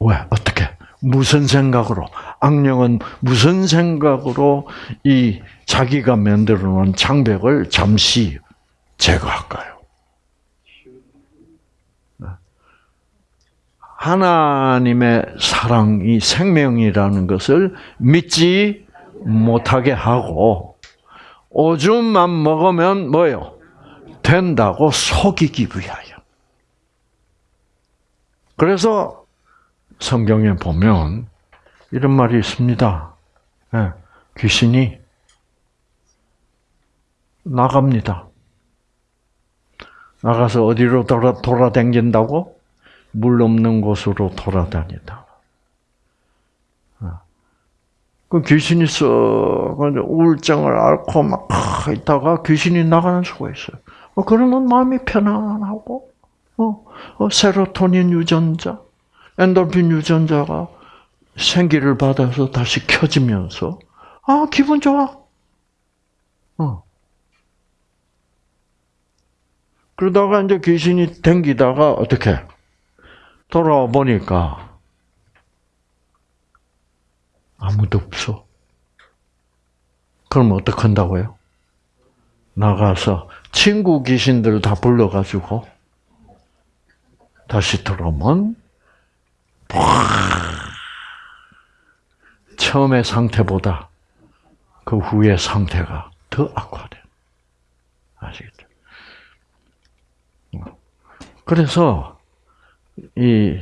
왜? 어떻게? 무슨 생각으로? 악령은 무슨 생각으로 이 자기가 만들어 놓은 장벽을 잠시 제거할까요? 하나님의 사랑이 생명이라는 것을 믿지 못하게 하고 오줌만 먹으면 뭐요? 된다고 속이기 위하여. 그래서 성경에 보면 이런 말이 있습니다. 네, 귀신이 나갑니다. 나가서 어디로 돌아, 돌아다닌다고? 물 없는 곳으로 돌아다니다. 그 귀신이 썩 우울증을 앓고 막 있다가 귀신이 나가는 수가 있어요. 어, 그러면 마음이 편안하고, 어, 어, 세로토닌 유전자, 엔돌핀 유전자가 생기를 받아서 다시 켜지면서, 아, 기분 좋아. 어. 그러다가 이제 귀신이 댕기다가 어떻게 돌아와 보니까 아무도 없어. 그럼 어떻게 한다고요? 나가서 친구 귀신들 다 불러가지고 다시 들어오면 처음의 상태보다 그 후의 상태가 더 악화돼. 아시겠죠? 그래서 이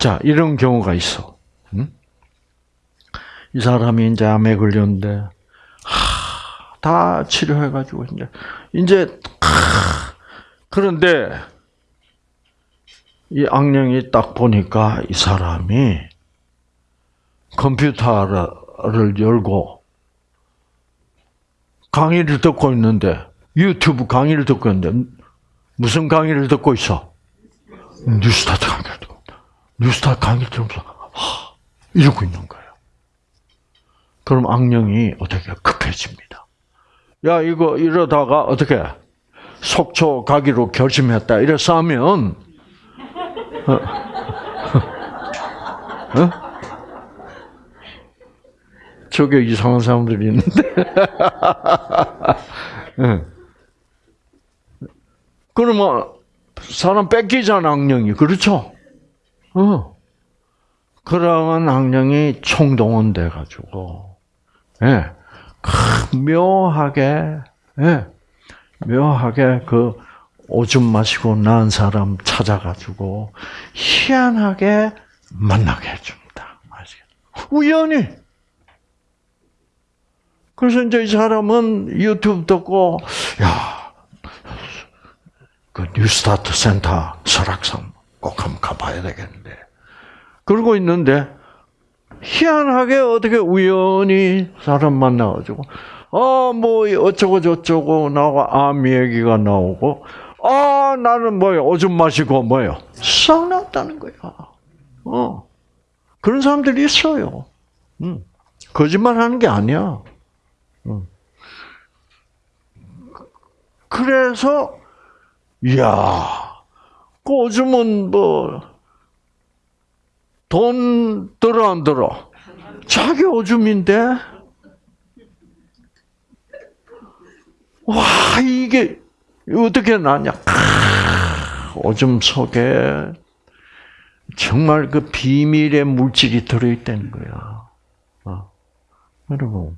자, 이런 경우가 있어. 응? 이 사람이 이제 암에 걸렸는데, 하, 다 치료해가지고, 이제, 이제, 하, 그런데, 이 악령이 딱 보니까 이 사람이 컴퓨터를 열고 강의를 듣고 있는데, 유튜브 강의를 듣고 있는데, 무슨 강의를 듣고 있어? 뉴스타트 강의를 듣고. 뉴스타트 강의를 들으면서, 하, 이러고 있는 거예요. 그럼 악령이 어떻게 급해집니다. 야, 이거 이러다가 어떻게 속초 가기로 결심했다. 이래서 하면, 어? 어? 저게 이상한 사람들이 있는데. 그러면 사람 뺏기잖아, 악령이. 그렇죠? 어. 그러면 악령이 총동원돼 가지고 예. 묘하게 예. 묘하게 그 오줌 마시고 난 사람 찾아가지고 희한하게 만나게 해줍니다. 우연히. 그래서 이제 이 사람은 유튜브 듣고 야, 그 뉴스타트 센터 설악산 꼭 한번 가봐야 되겠는데. 그러고 있는데 희한하게 어떻게 우연히 사람 만나가지고 아뭐 어쩌고 저쩌고 나와 암 얘기가 나오고 아 나는 뭐요 오줌 마시고 뭐요 싹 났다는 거야. 어 그런 사람들이 있어요. 음. 거짓말하는 게 아니야. 음. 그래서 야, 그 오줌은 뭐돈 들어 안 들어? 자기 오줌인데? 와 이게 어떻게 나냐? 오줌 속에 정말 그 비밀의 물질이 들어있다는 거야. 어. 여러분,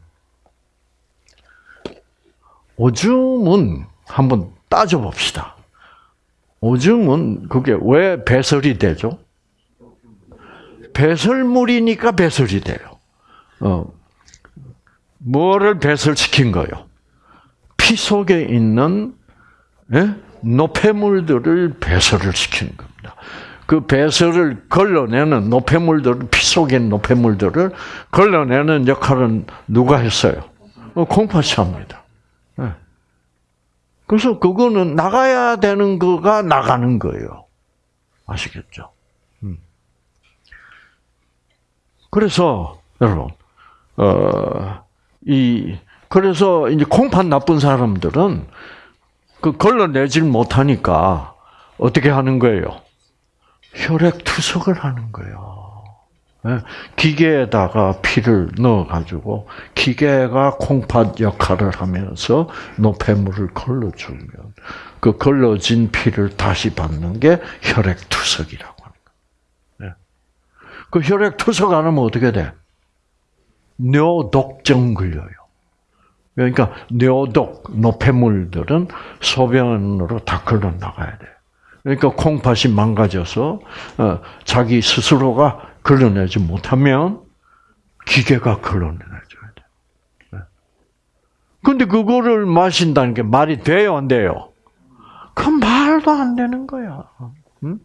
오줌은 한번 따져봅시다. 오줌은 그게 왜 배설이 되죠? 배설물이니까 배설이 돼요. 어, 뭐를 배설시킨 거요? 피 속에 있는 예? 노폐물들을 배설을 시키는 겁니다. 그 배설을 걸러내는 노폐물들을 피 속에 있는 노폐물들을 걸러내는 역할은 누가 했어요? 어, 콩팥이 합니다. 예. 그래서 그거는 나가야 되는 거가 나가는 거예요. 아시겠죠? 그래서 여러분, 어, 이 그래서 이제 콩팥 나쁜 사람들은 그 걸러내질 못하니까 어떻게 하는 거예요? 혈액 투석을 하는 거예요. 예, 기계에다가 피를 넣어가지고 기계가 콩팥 역할을 하면서 노폐물을 걸러주면 그 걸러진 피를 다시 받는 게 혈액 투석이라고 합니다. 그 혈액 투석 안 하면 어떻게 돼? 뇌독증 걸려요. 그러니까 뇌독, 노폐물들은 소변으로 다 걸러 나가야 돼. 그러니까 콩팥이 망가져서 어, 자기 스스로가 걸러내지 못하면 기계가 걸러내줘야 돼. 네. 근데 그거를 마신다는 게 말이 돼요, 안 돼요? 그 말도 안 되는 거야. 응?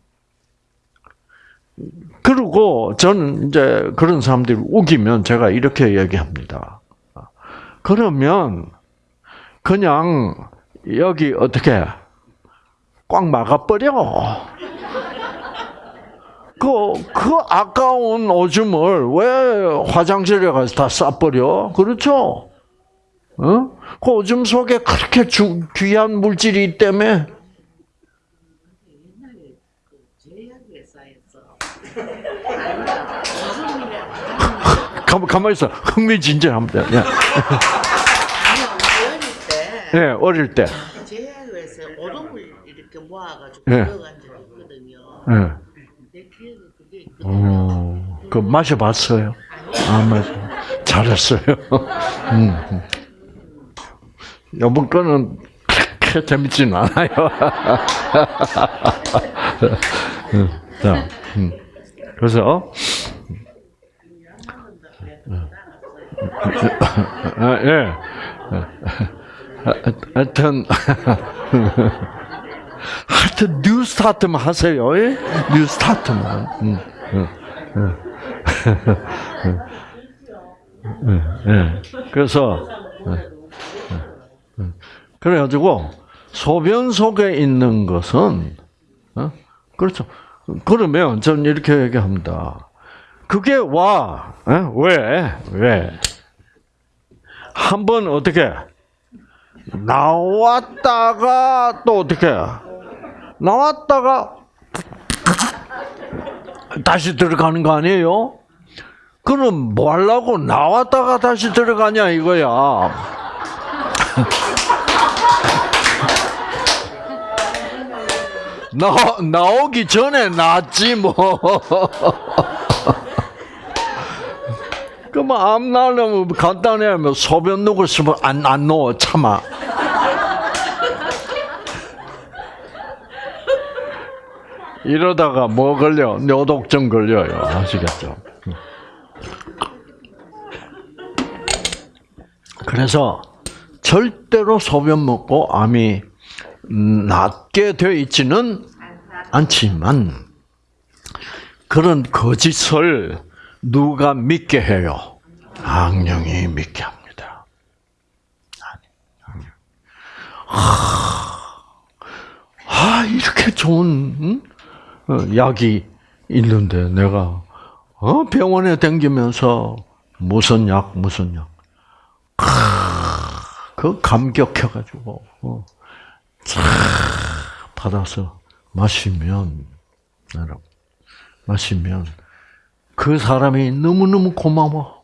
그리고 저는 이제 그런 사람들이 우기면 제가 이렇게 얘기합니다. 그러면 그냥 여기 어떻게 꽉 막아버려. 그, 그 아까운 오줌을 왜 화장실에 가서 다 싸버려? 그렇죠? 어? 그 오줌 속에 그렇게 주, 귀한 물질이 때문에 가만 가만 있어 흥미진진합니다. 예. 어릴 때 예, 어릴 때. 제약회에서 얼음을 이렇게 모아가지고 예. 들어간 적이 있거든요. 예. 어, 그 마셔봤어요. 아, 마셔. 잘했어요. 음. 음. 이번 거는 그렇게 재밌진 않아요. 음, 자, 음. 그래서 아, 예. 하여튼 하여튼 New Start만 하세요. 예? New Start만. 음, 예. 그래서 예, 예. 그래가지고 소변 속에 있는 것은 어? 그렇죠. 그러면 저는 이렇게 얘기합니다. 그게 와. 어? 왜? 왜? 한 번 어떻게 나왔다가 또 어떻게 나왔다가 다시 들어가는 거 아니에요? 그럼 뭐 하려고 나왔다가 다시 들어가냐 이거야. 나 나오기 전에 나지 뭐. 그럼 암 나려면 간단해 뭐 소변 누고 싶으면 안안 넣어 참아. 이러다가 뭐 걸려? 뇌독증 걸려요. 아시겠죠? 그래서 절대로 소변 먹고 암이 낫게 되어 있지는 않지만 그런 거짓을 누가 믿게 해요? 악령이 믿게 합니다. 아, 이렇게 좋은 응? 어, 약이 있는데 내가 어? 병원에 댕기면서 무슨 약 무슨 약. 그 감격해가지고 어. 쫙 받아서 마시면 여러분 마시면 그 사람이 너무 너무 고마워.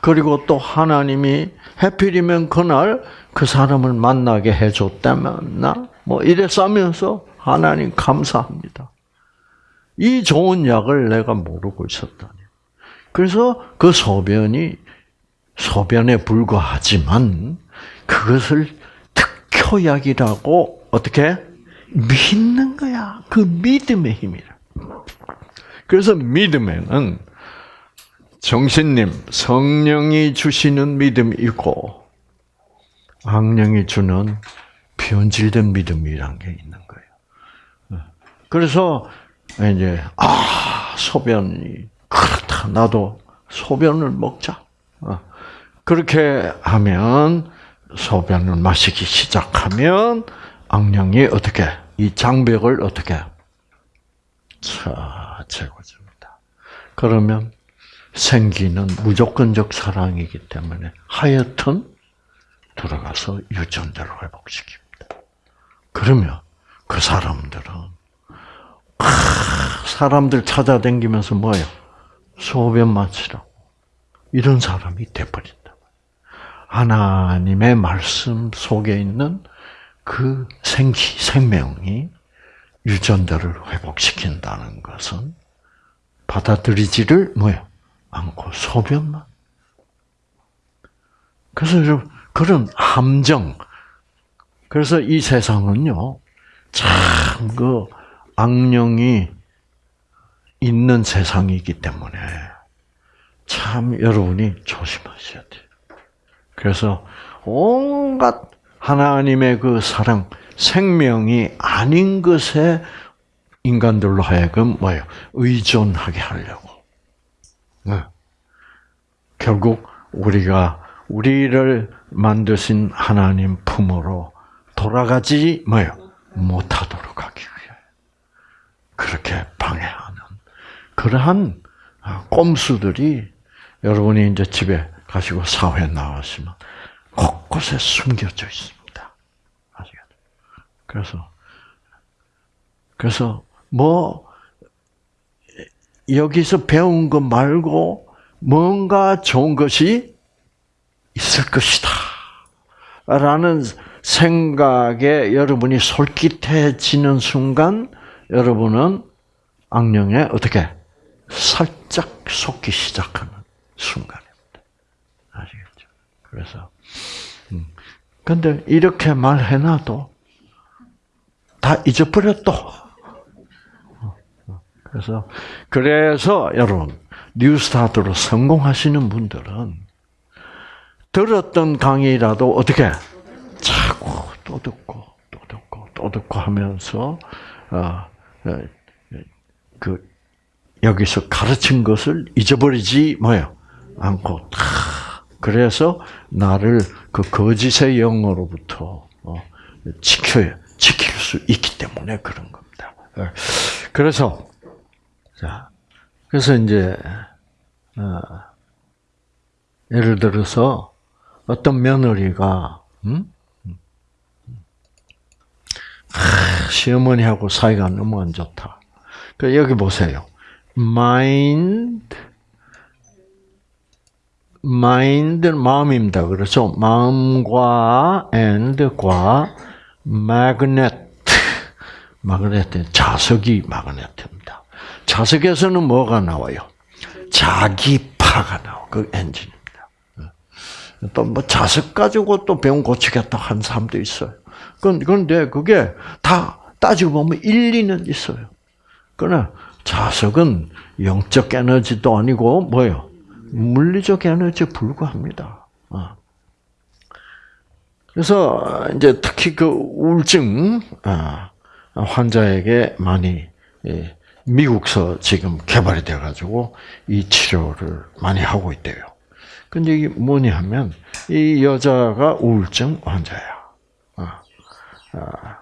그리고 또 하나님이 해필이면 그날 그 사람을 만나게 해줬다면 나 뭐 이래싸면서 하나님 감사합니다. 이 좋은 약을 내가 모르고 있었다니. 그래서 그 소변이 소변에 불과하지만 그것을 특효약이라고 어떻게 믿는 거야. 그 믿음의 힘이라. 그래서 믿음에는 정신님, 성령이 주시는 믿음이 있고 악령이 주는 변질된 믿음이란 게 있는 거예요. 그래서 이제 아 소변이 그렇다 나도 소변을 먹자. 어. 그렇게 하면 소변을 마시기 시작하면 악령이 어떻게 이 장벽을 어떻게 차 채워줍니다. 그러면 생기는 무조건적 사랑이기 때문에 하여튼 들어가서 유전자를 회복시킵니다. 그러면 그 사람들은 사람들 찾아다니면서 뭐예요? 소변 마시라고 이런 사람이 돼버린다. 하나님의 말씀 속에 있는 그 생기, 생명이 유전자를 회복시킨다는 것은 받아들이지를 뭐요? 않고 소변만. 그래서 좀 그런 함정. 그래서 이 세상은요, 참 그 악령이 있는 세상이기 때문에 참 여러분이 조심하셔야 돼요. 그래서 온갖 하나님의 그 사랑, 생명이 아닌 것에 인간들로 하여금 뭐예요? 의존하게 하려고. 네. 결국 우리가 우리를 만드신 하나님 품으로 돌아가지 뭐요? 못하도록 하기 위해 그렇게 방해하는 그러한 꼼수들이 여러분이 이제 집에 가시고 사회 나가시면 곳곳에 숨겨져 있습니다. 아시겠죠? 그래서 그래서 뭐 여기서 배운 것 말고 뭔가 좋은 것이 있을 것이다. 라는 생각에 여러분이 솔깃해지는 순간 여러분은 악령에 어떻게 살짝 속기 시작하는 순간입니다. 아시겠죠? 그래서 음. 근데 이렇게 말해놔도 다 잊어버려 또. 그래서 그래서 여러분 뉴스타트로 성공하시는 분들은 들었던 강의라도 어떻게 자꾸 또 듣고 또 듣고 또 듣고 하면서 어, 그 여기서 가르친 것을 잊어버리지 뭐요 않고 다 그래서 나를 그 거짓의 영으로부터 어, 지켜야 지킬 수 있기 때문에 그런 겁니다. 그래서 자 그래서 이제 어, 예를 들어서 어떤 며느리가 음? 아, 시어머니하고 사이가 너무 안 좋다. 그 여기 보세요. mind mind 마음입니다. 그렇죠? 마음과 and과 magnet magnet 자석이 마그네트입니다. 자석에서는 뭐가 나와요? 자기파가 나와. 그 엔진입니다. 또 뭐 자석 가지고 또 병 고치겠다 한 사람도 있어요. 그런데 그게 다 따지고 보면 일리는 있어요. 그러나 자석은 영적 에너지도 아니고 뭐요? 물리적 에너지에 불과합니다. 어. 그래서 이제 특히 그 우울증 아, 환자에게 많이 예, 미국서 지금 개발이 돼 가지고 이 치료를 많이 하고 있대요. 근데 이게 뭐냐 하면 이 여자가 우울증 환자야. 아,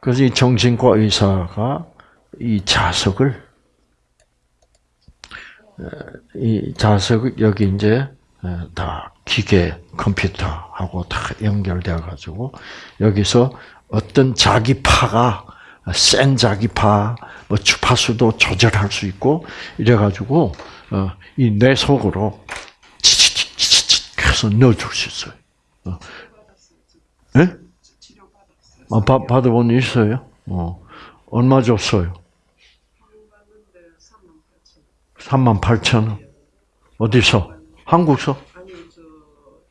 그래서 이 정신과 의사가 이 자석을 이 자석 여기 이제 다 기계 컴퓨터하고 다 연결되어 가지고 여기서 어떤 자기파가 센 자기파 뭐 주파수도 조절할 수 있고 이래 가지고 어, 이뇌 속으로 치치치치치 해서 넣어줄 수 있어요. 어. 예? 아, 받, 받아본 일 있어요? 어. 얼마 줬어요? 3만 8천 원. 어디서? 한국서? 아니 저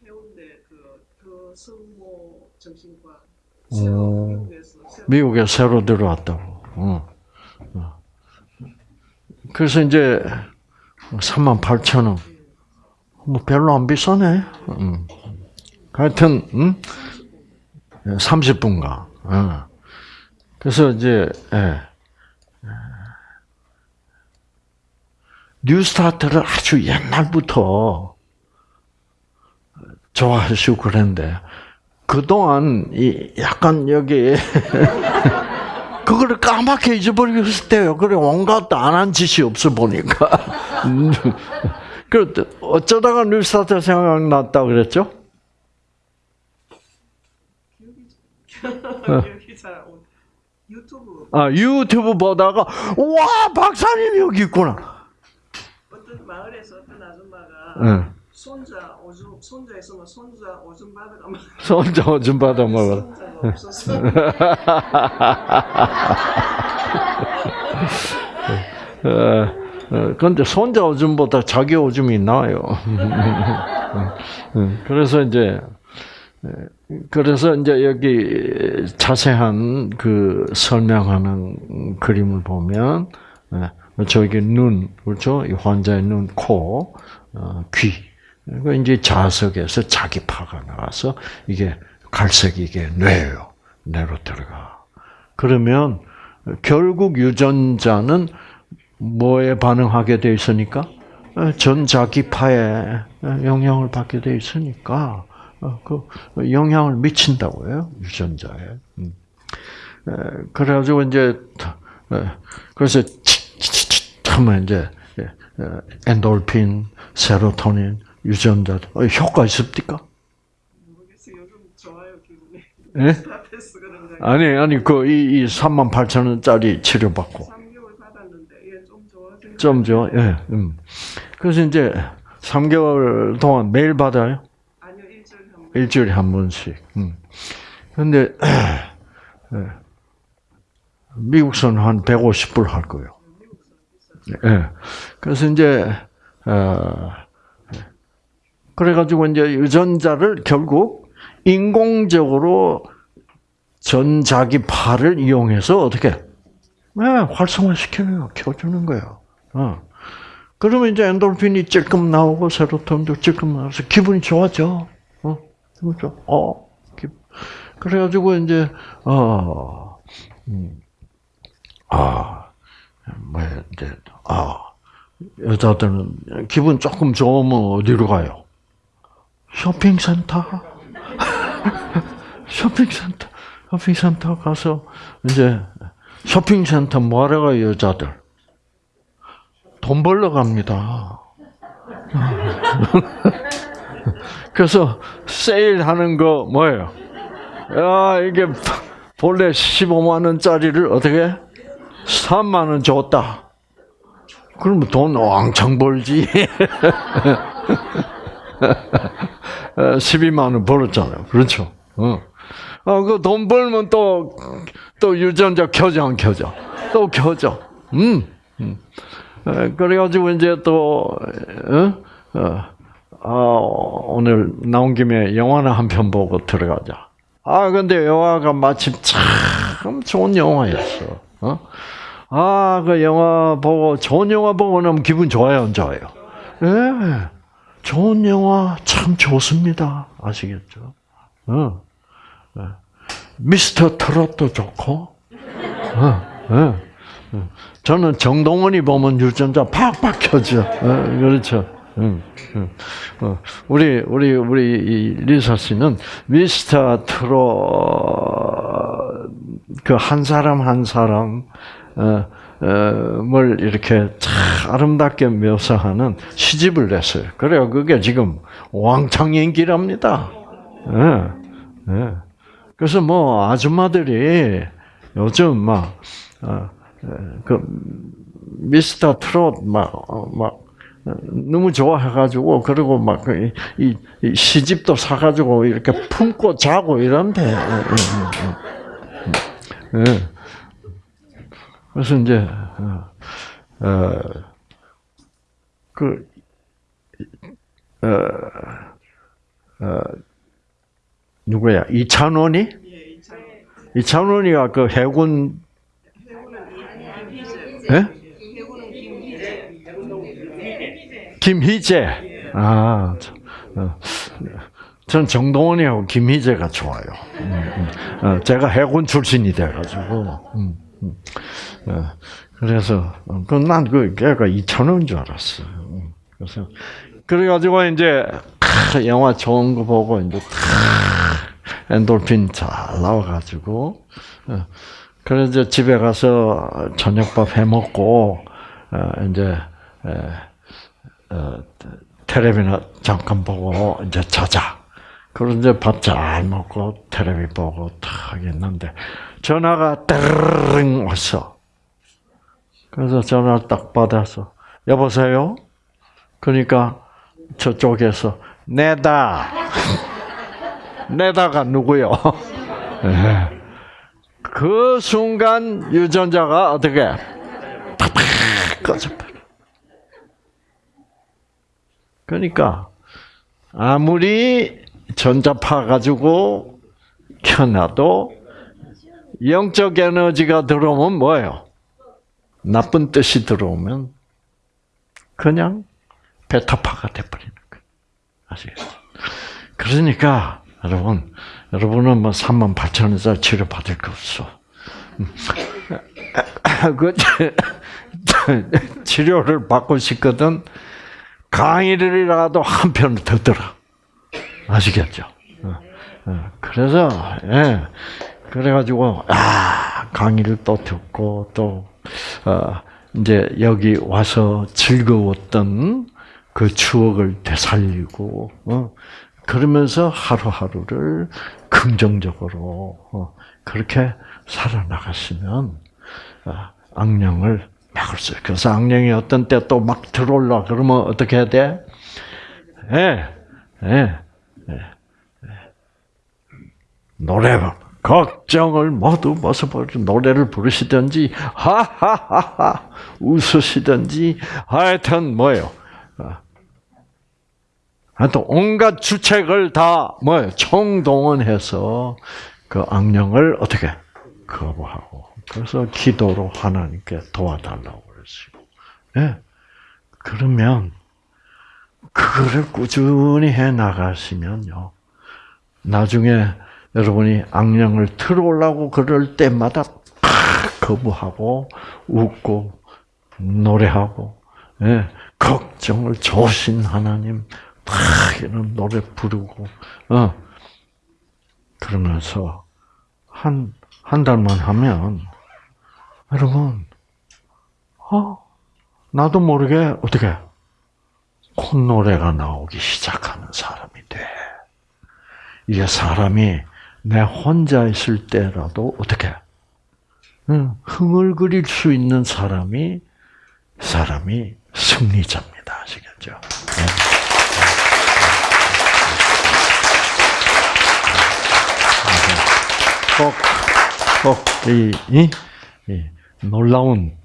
해운대 그 그 성모 정신과 오. 미국에서 새로 미국에 새로 들어왔다고. 어. 어. 그래서 이제 3만 8천 원. 뭐 별로 안 비싸네. 음. 하여튼 음? 30분간. 어. 그래서 이제 예. 뉴스타트를 아주 옛날부터 좋아하시고 그랬는데 그동안 이 약간 여기 그거를 까맣게 잊어버렸을 때요. 그래 온갖 안 한 짓이 없어 보니까. 그 어쩌다가 뉴스타트 생각났다 그랬죠? 기억이 오- 유튜브 아 유튜브 보다가 와 박사님 여기 있구나. 어떤 마을에서 어떤 아줌마가 응. 손자 오줌 손자 있으면 손자 오줌 받으라 막 손자 좀 받아 먹어라. 손자가 없어서 어, 어, 근데 손자 오줌보다 자기 오줌이 나아요. 음, 그래서 이제 그래서 이제 여기 자세한 그 설명하는 그림을 보면 예, 저기 눈 그렇죠? 이 환자의 눈, 코, 어, 귀. 그리고 이제 자석에서 자기파가 나와서 이게 갈색이 이게 뇌예요. 뇌로 들어가. 그러면 결국 유전자는 뭐에 반응하게 돼 있으니까 어, 전자기파에 영향을 받게 돼 있으니까 어, 그 영향을 미친다고요 유전자에. 음. 에, 그래가지고 이제 에, 그래서 치치치 하면 이제 에, 에, 엔돌핀, 세로토닌, 유전자 어, 효과 있습니까? 모르겠어요. 요즘 좋아요 기분이. 예? 거. 아니 아니 그이 이 3만 8천 원짜리 치료 받고 3개월 받았는데 이게 좀 좋아진. 좀 줘. 예. 음. 그래서 이제 3개월 동안 매일 받아요. 일주일에 한 번씩. 음. 근데 예. 미국서는 한 150불 할 거예요. 예. 그래서 이제 어, 그래가지고 이제 유전자를 결국 인공적으로 전자기파를 이용해서 어떻게 네, 활성화시켜요, 켜주는 거예요. 어. 그러면 이제 엔돌핀이 찔끔 나오고 세로토닌도 찔끔 나와서 기분이 좋아져. 좋아. 어, 기... 그래가지고 이제 어, 음, 아, 뭐 이제 아 여자들은 기분 조금 좋으면 어디로 가요? 쇼핑센터. 쇼핑센터. 쇼핑센터 가서 이제 쇼핑센터 뭐하러 가요 여자들? 돈 벌러 갑니다. 그래서 세일하는 거 뭐예요? 야 이게 본래 15만 원짜리를 어떻게 3만 원 줬다. 그러면 돈 왕창 벌지. 12만 원 벌었잖아요. 그렇죠? 어. 아, 그돈 벌면 또, 또 유전자 켜져, 안 켜져? 또 켜져. 음. 음. 에, 그래가지고 이제 또, 어? 어, 아, 오늘 나온 김에 영화나 한 편 보고 들어가자. 아, 근데 영화가 마침 참 좋은 영화였어. 어? 아, 그 영화 보고, 좋은 영화 보고 나면 기분 좋아요, 안 좋아요? 예. 좋은 영화 참 좋습니다. 아시겠죠? 어. 예. 미스터 트롯도 좋고, 어, 어, 어. 저는 정동원이 보면 유전자 팍팍 켜져. 어, 그렇죠. 응, 응. 어, 우리 우리 우리 이 리사 씨는 미스터 트롯 그한 사람 한 사람 어, 을 이렇게 참 아름답게 묘사하는 시집을 냈어요. 그래요. 그게 지금 왕창 인기랍니다. 예, 예. 그래서 뭐 아줌마들이 요즘 막, 어, 그, 미스터 트롯 막, 어, 막, 너무 좋아해가지고, 그리고 막, 이, 이, 이 시집도 사가지고 이렇게 품고 자고 이런데. 예, 예, 예. 그래서 이제, 어, 어, 그, 어, 어, 누구야? 이찬원이? 이찬원이가 그 해군, 예? 해군은 김희재. 김희재. 아, 저, 어, 전 정동원이하고 김희재가 좋아요. 음, 음. 어, 제가 해군 출신이 돼가지고. 음, 음. 어, 그래서, 어, 그, 난 그, 걔가 이찬원인 줄 알았어. 음, 그래서, 그래가지고 이제, 크, 영화 좋은 거 보고 이제, 크, 엔돌핀 잘 나와가지고, 어, 그래서 집에 가서 저녁밥 해 먹고, 어, 이제, 텔레비나 잠깐 보고 이제 자자. 그리고 이제 밥 잘 먹고 텔레비 보고 탁 했는데 전화가 따르릉 왔어. 그래서 전화를 딱 받아서 여보세요. 그러니까 저쪽에서 내다. 내다가 누구요? 예. 그 순간 유전자가 어떻게 팍팍 꺼져버려. 그러니까 아무리 전자파 가지고 켜놔도 영적 에너지가 들어오면 뭐예요? 나쁜 뜻이 들어오면 그냥 베타파가 돼버리는 거예요. 아시겠죠? 그러니까 여러분, 여러분은 뭐 3만 8천 원짜리 치료 받을 거 없어. 그 치료를 받고 싶거든 강의를이라도 한 편을 더 들어. 아시겠죠? 어, 어, 그래서 예, 그래가지고 아 강의를 또 듣고 또 어, 이제 여기 와서 즐거웠던 그 추억을 되살리고 어, 그러면서 하루하루를 긍정적으로 어, 그렇게 살아나갔으면 아, 악령을 막을 수 있어요. 그래서 악령이 어떤 때 또 막 들어올라 그러면 어떻게 해야 돼? 예, 예, 예, 예. 노래 걱정을 모두 벗어버리고 노래를 부르시든지 하하하하 웃으시든지 하여튼 뭐예요? 아, 하여튼 온갖 주책을 다 뭐예요? 총동원해서 그 악령을 어떻게 거부하고 그래서 기도로 하나님께 도와달라고 그러시고. 예. 그러면 그거를 꾸준히 해 나가시면요. 나중에 여러분이 악령을 틀어오려고 그럴 때마다 팍 거부하고 웃고 노래하고 예, 걱정을 조신 하나님 막 이런 노래 부르고 어. 그러면서 한 한 달만 하면 여러분 어 나도 모르게 어떻게 콧노래가 나오기 시작하는 사람이 돼. 이게 사람이 내 혼자 있을 때라도 어떻게 응, 흥을 그릴 수 있는 사람이 사람이 승리자입니다. 아시겠죠? 네. 꼭, 꼭, 이, 이, 이 놀라운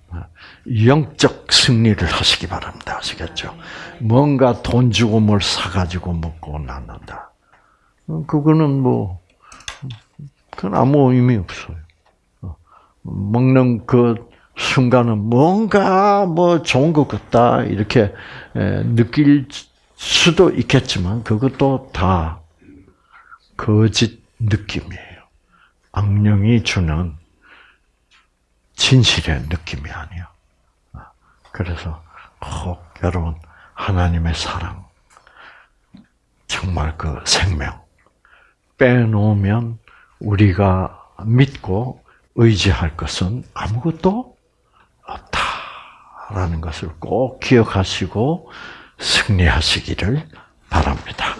영적 승리를 하시기 바랍니다. 아시겠죠? 뭔가 돈 주고 뭘 사가지고 먹고 낳는다. 그거는 뭐, 그건 아무 의미 없어요. 먹는 그 순간은 뭔가 뭐 좋은 것 같다, 이렇게 느낄 수도 있겠지만, 그것도 다 거짓 느낌이에요. 악령이 주는 진실의 느낌이 아니야. 그래서 꼭 여러분 하나님의 사랑, 정말 그 생명 빼놓으면 우리가 믿고 의지할 것은 아무것도 없다라는 것을 꼭 기억하시고 승리하시기를 바랍니다.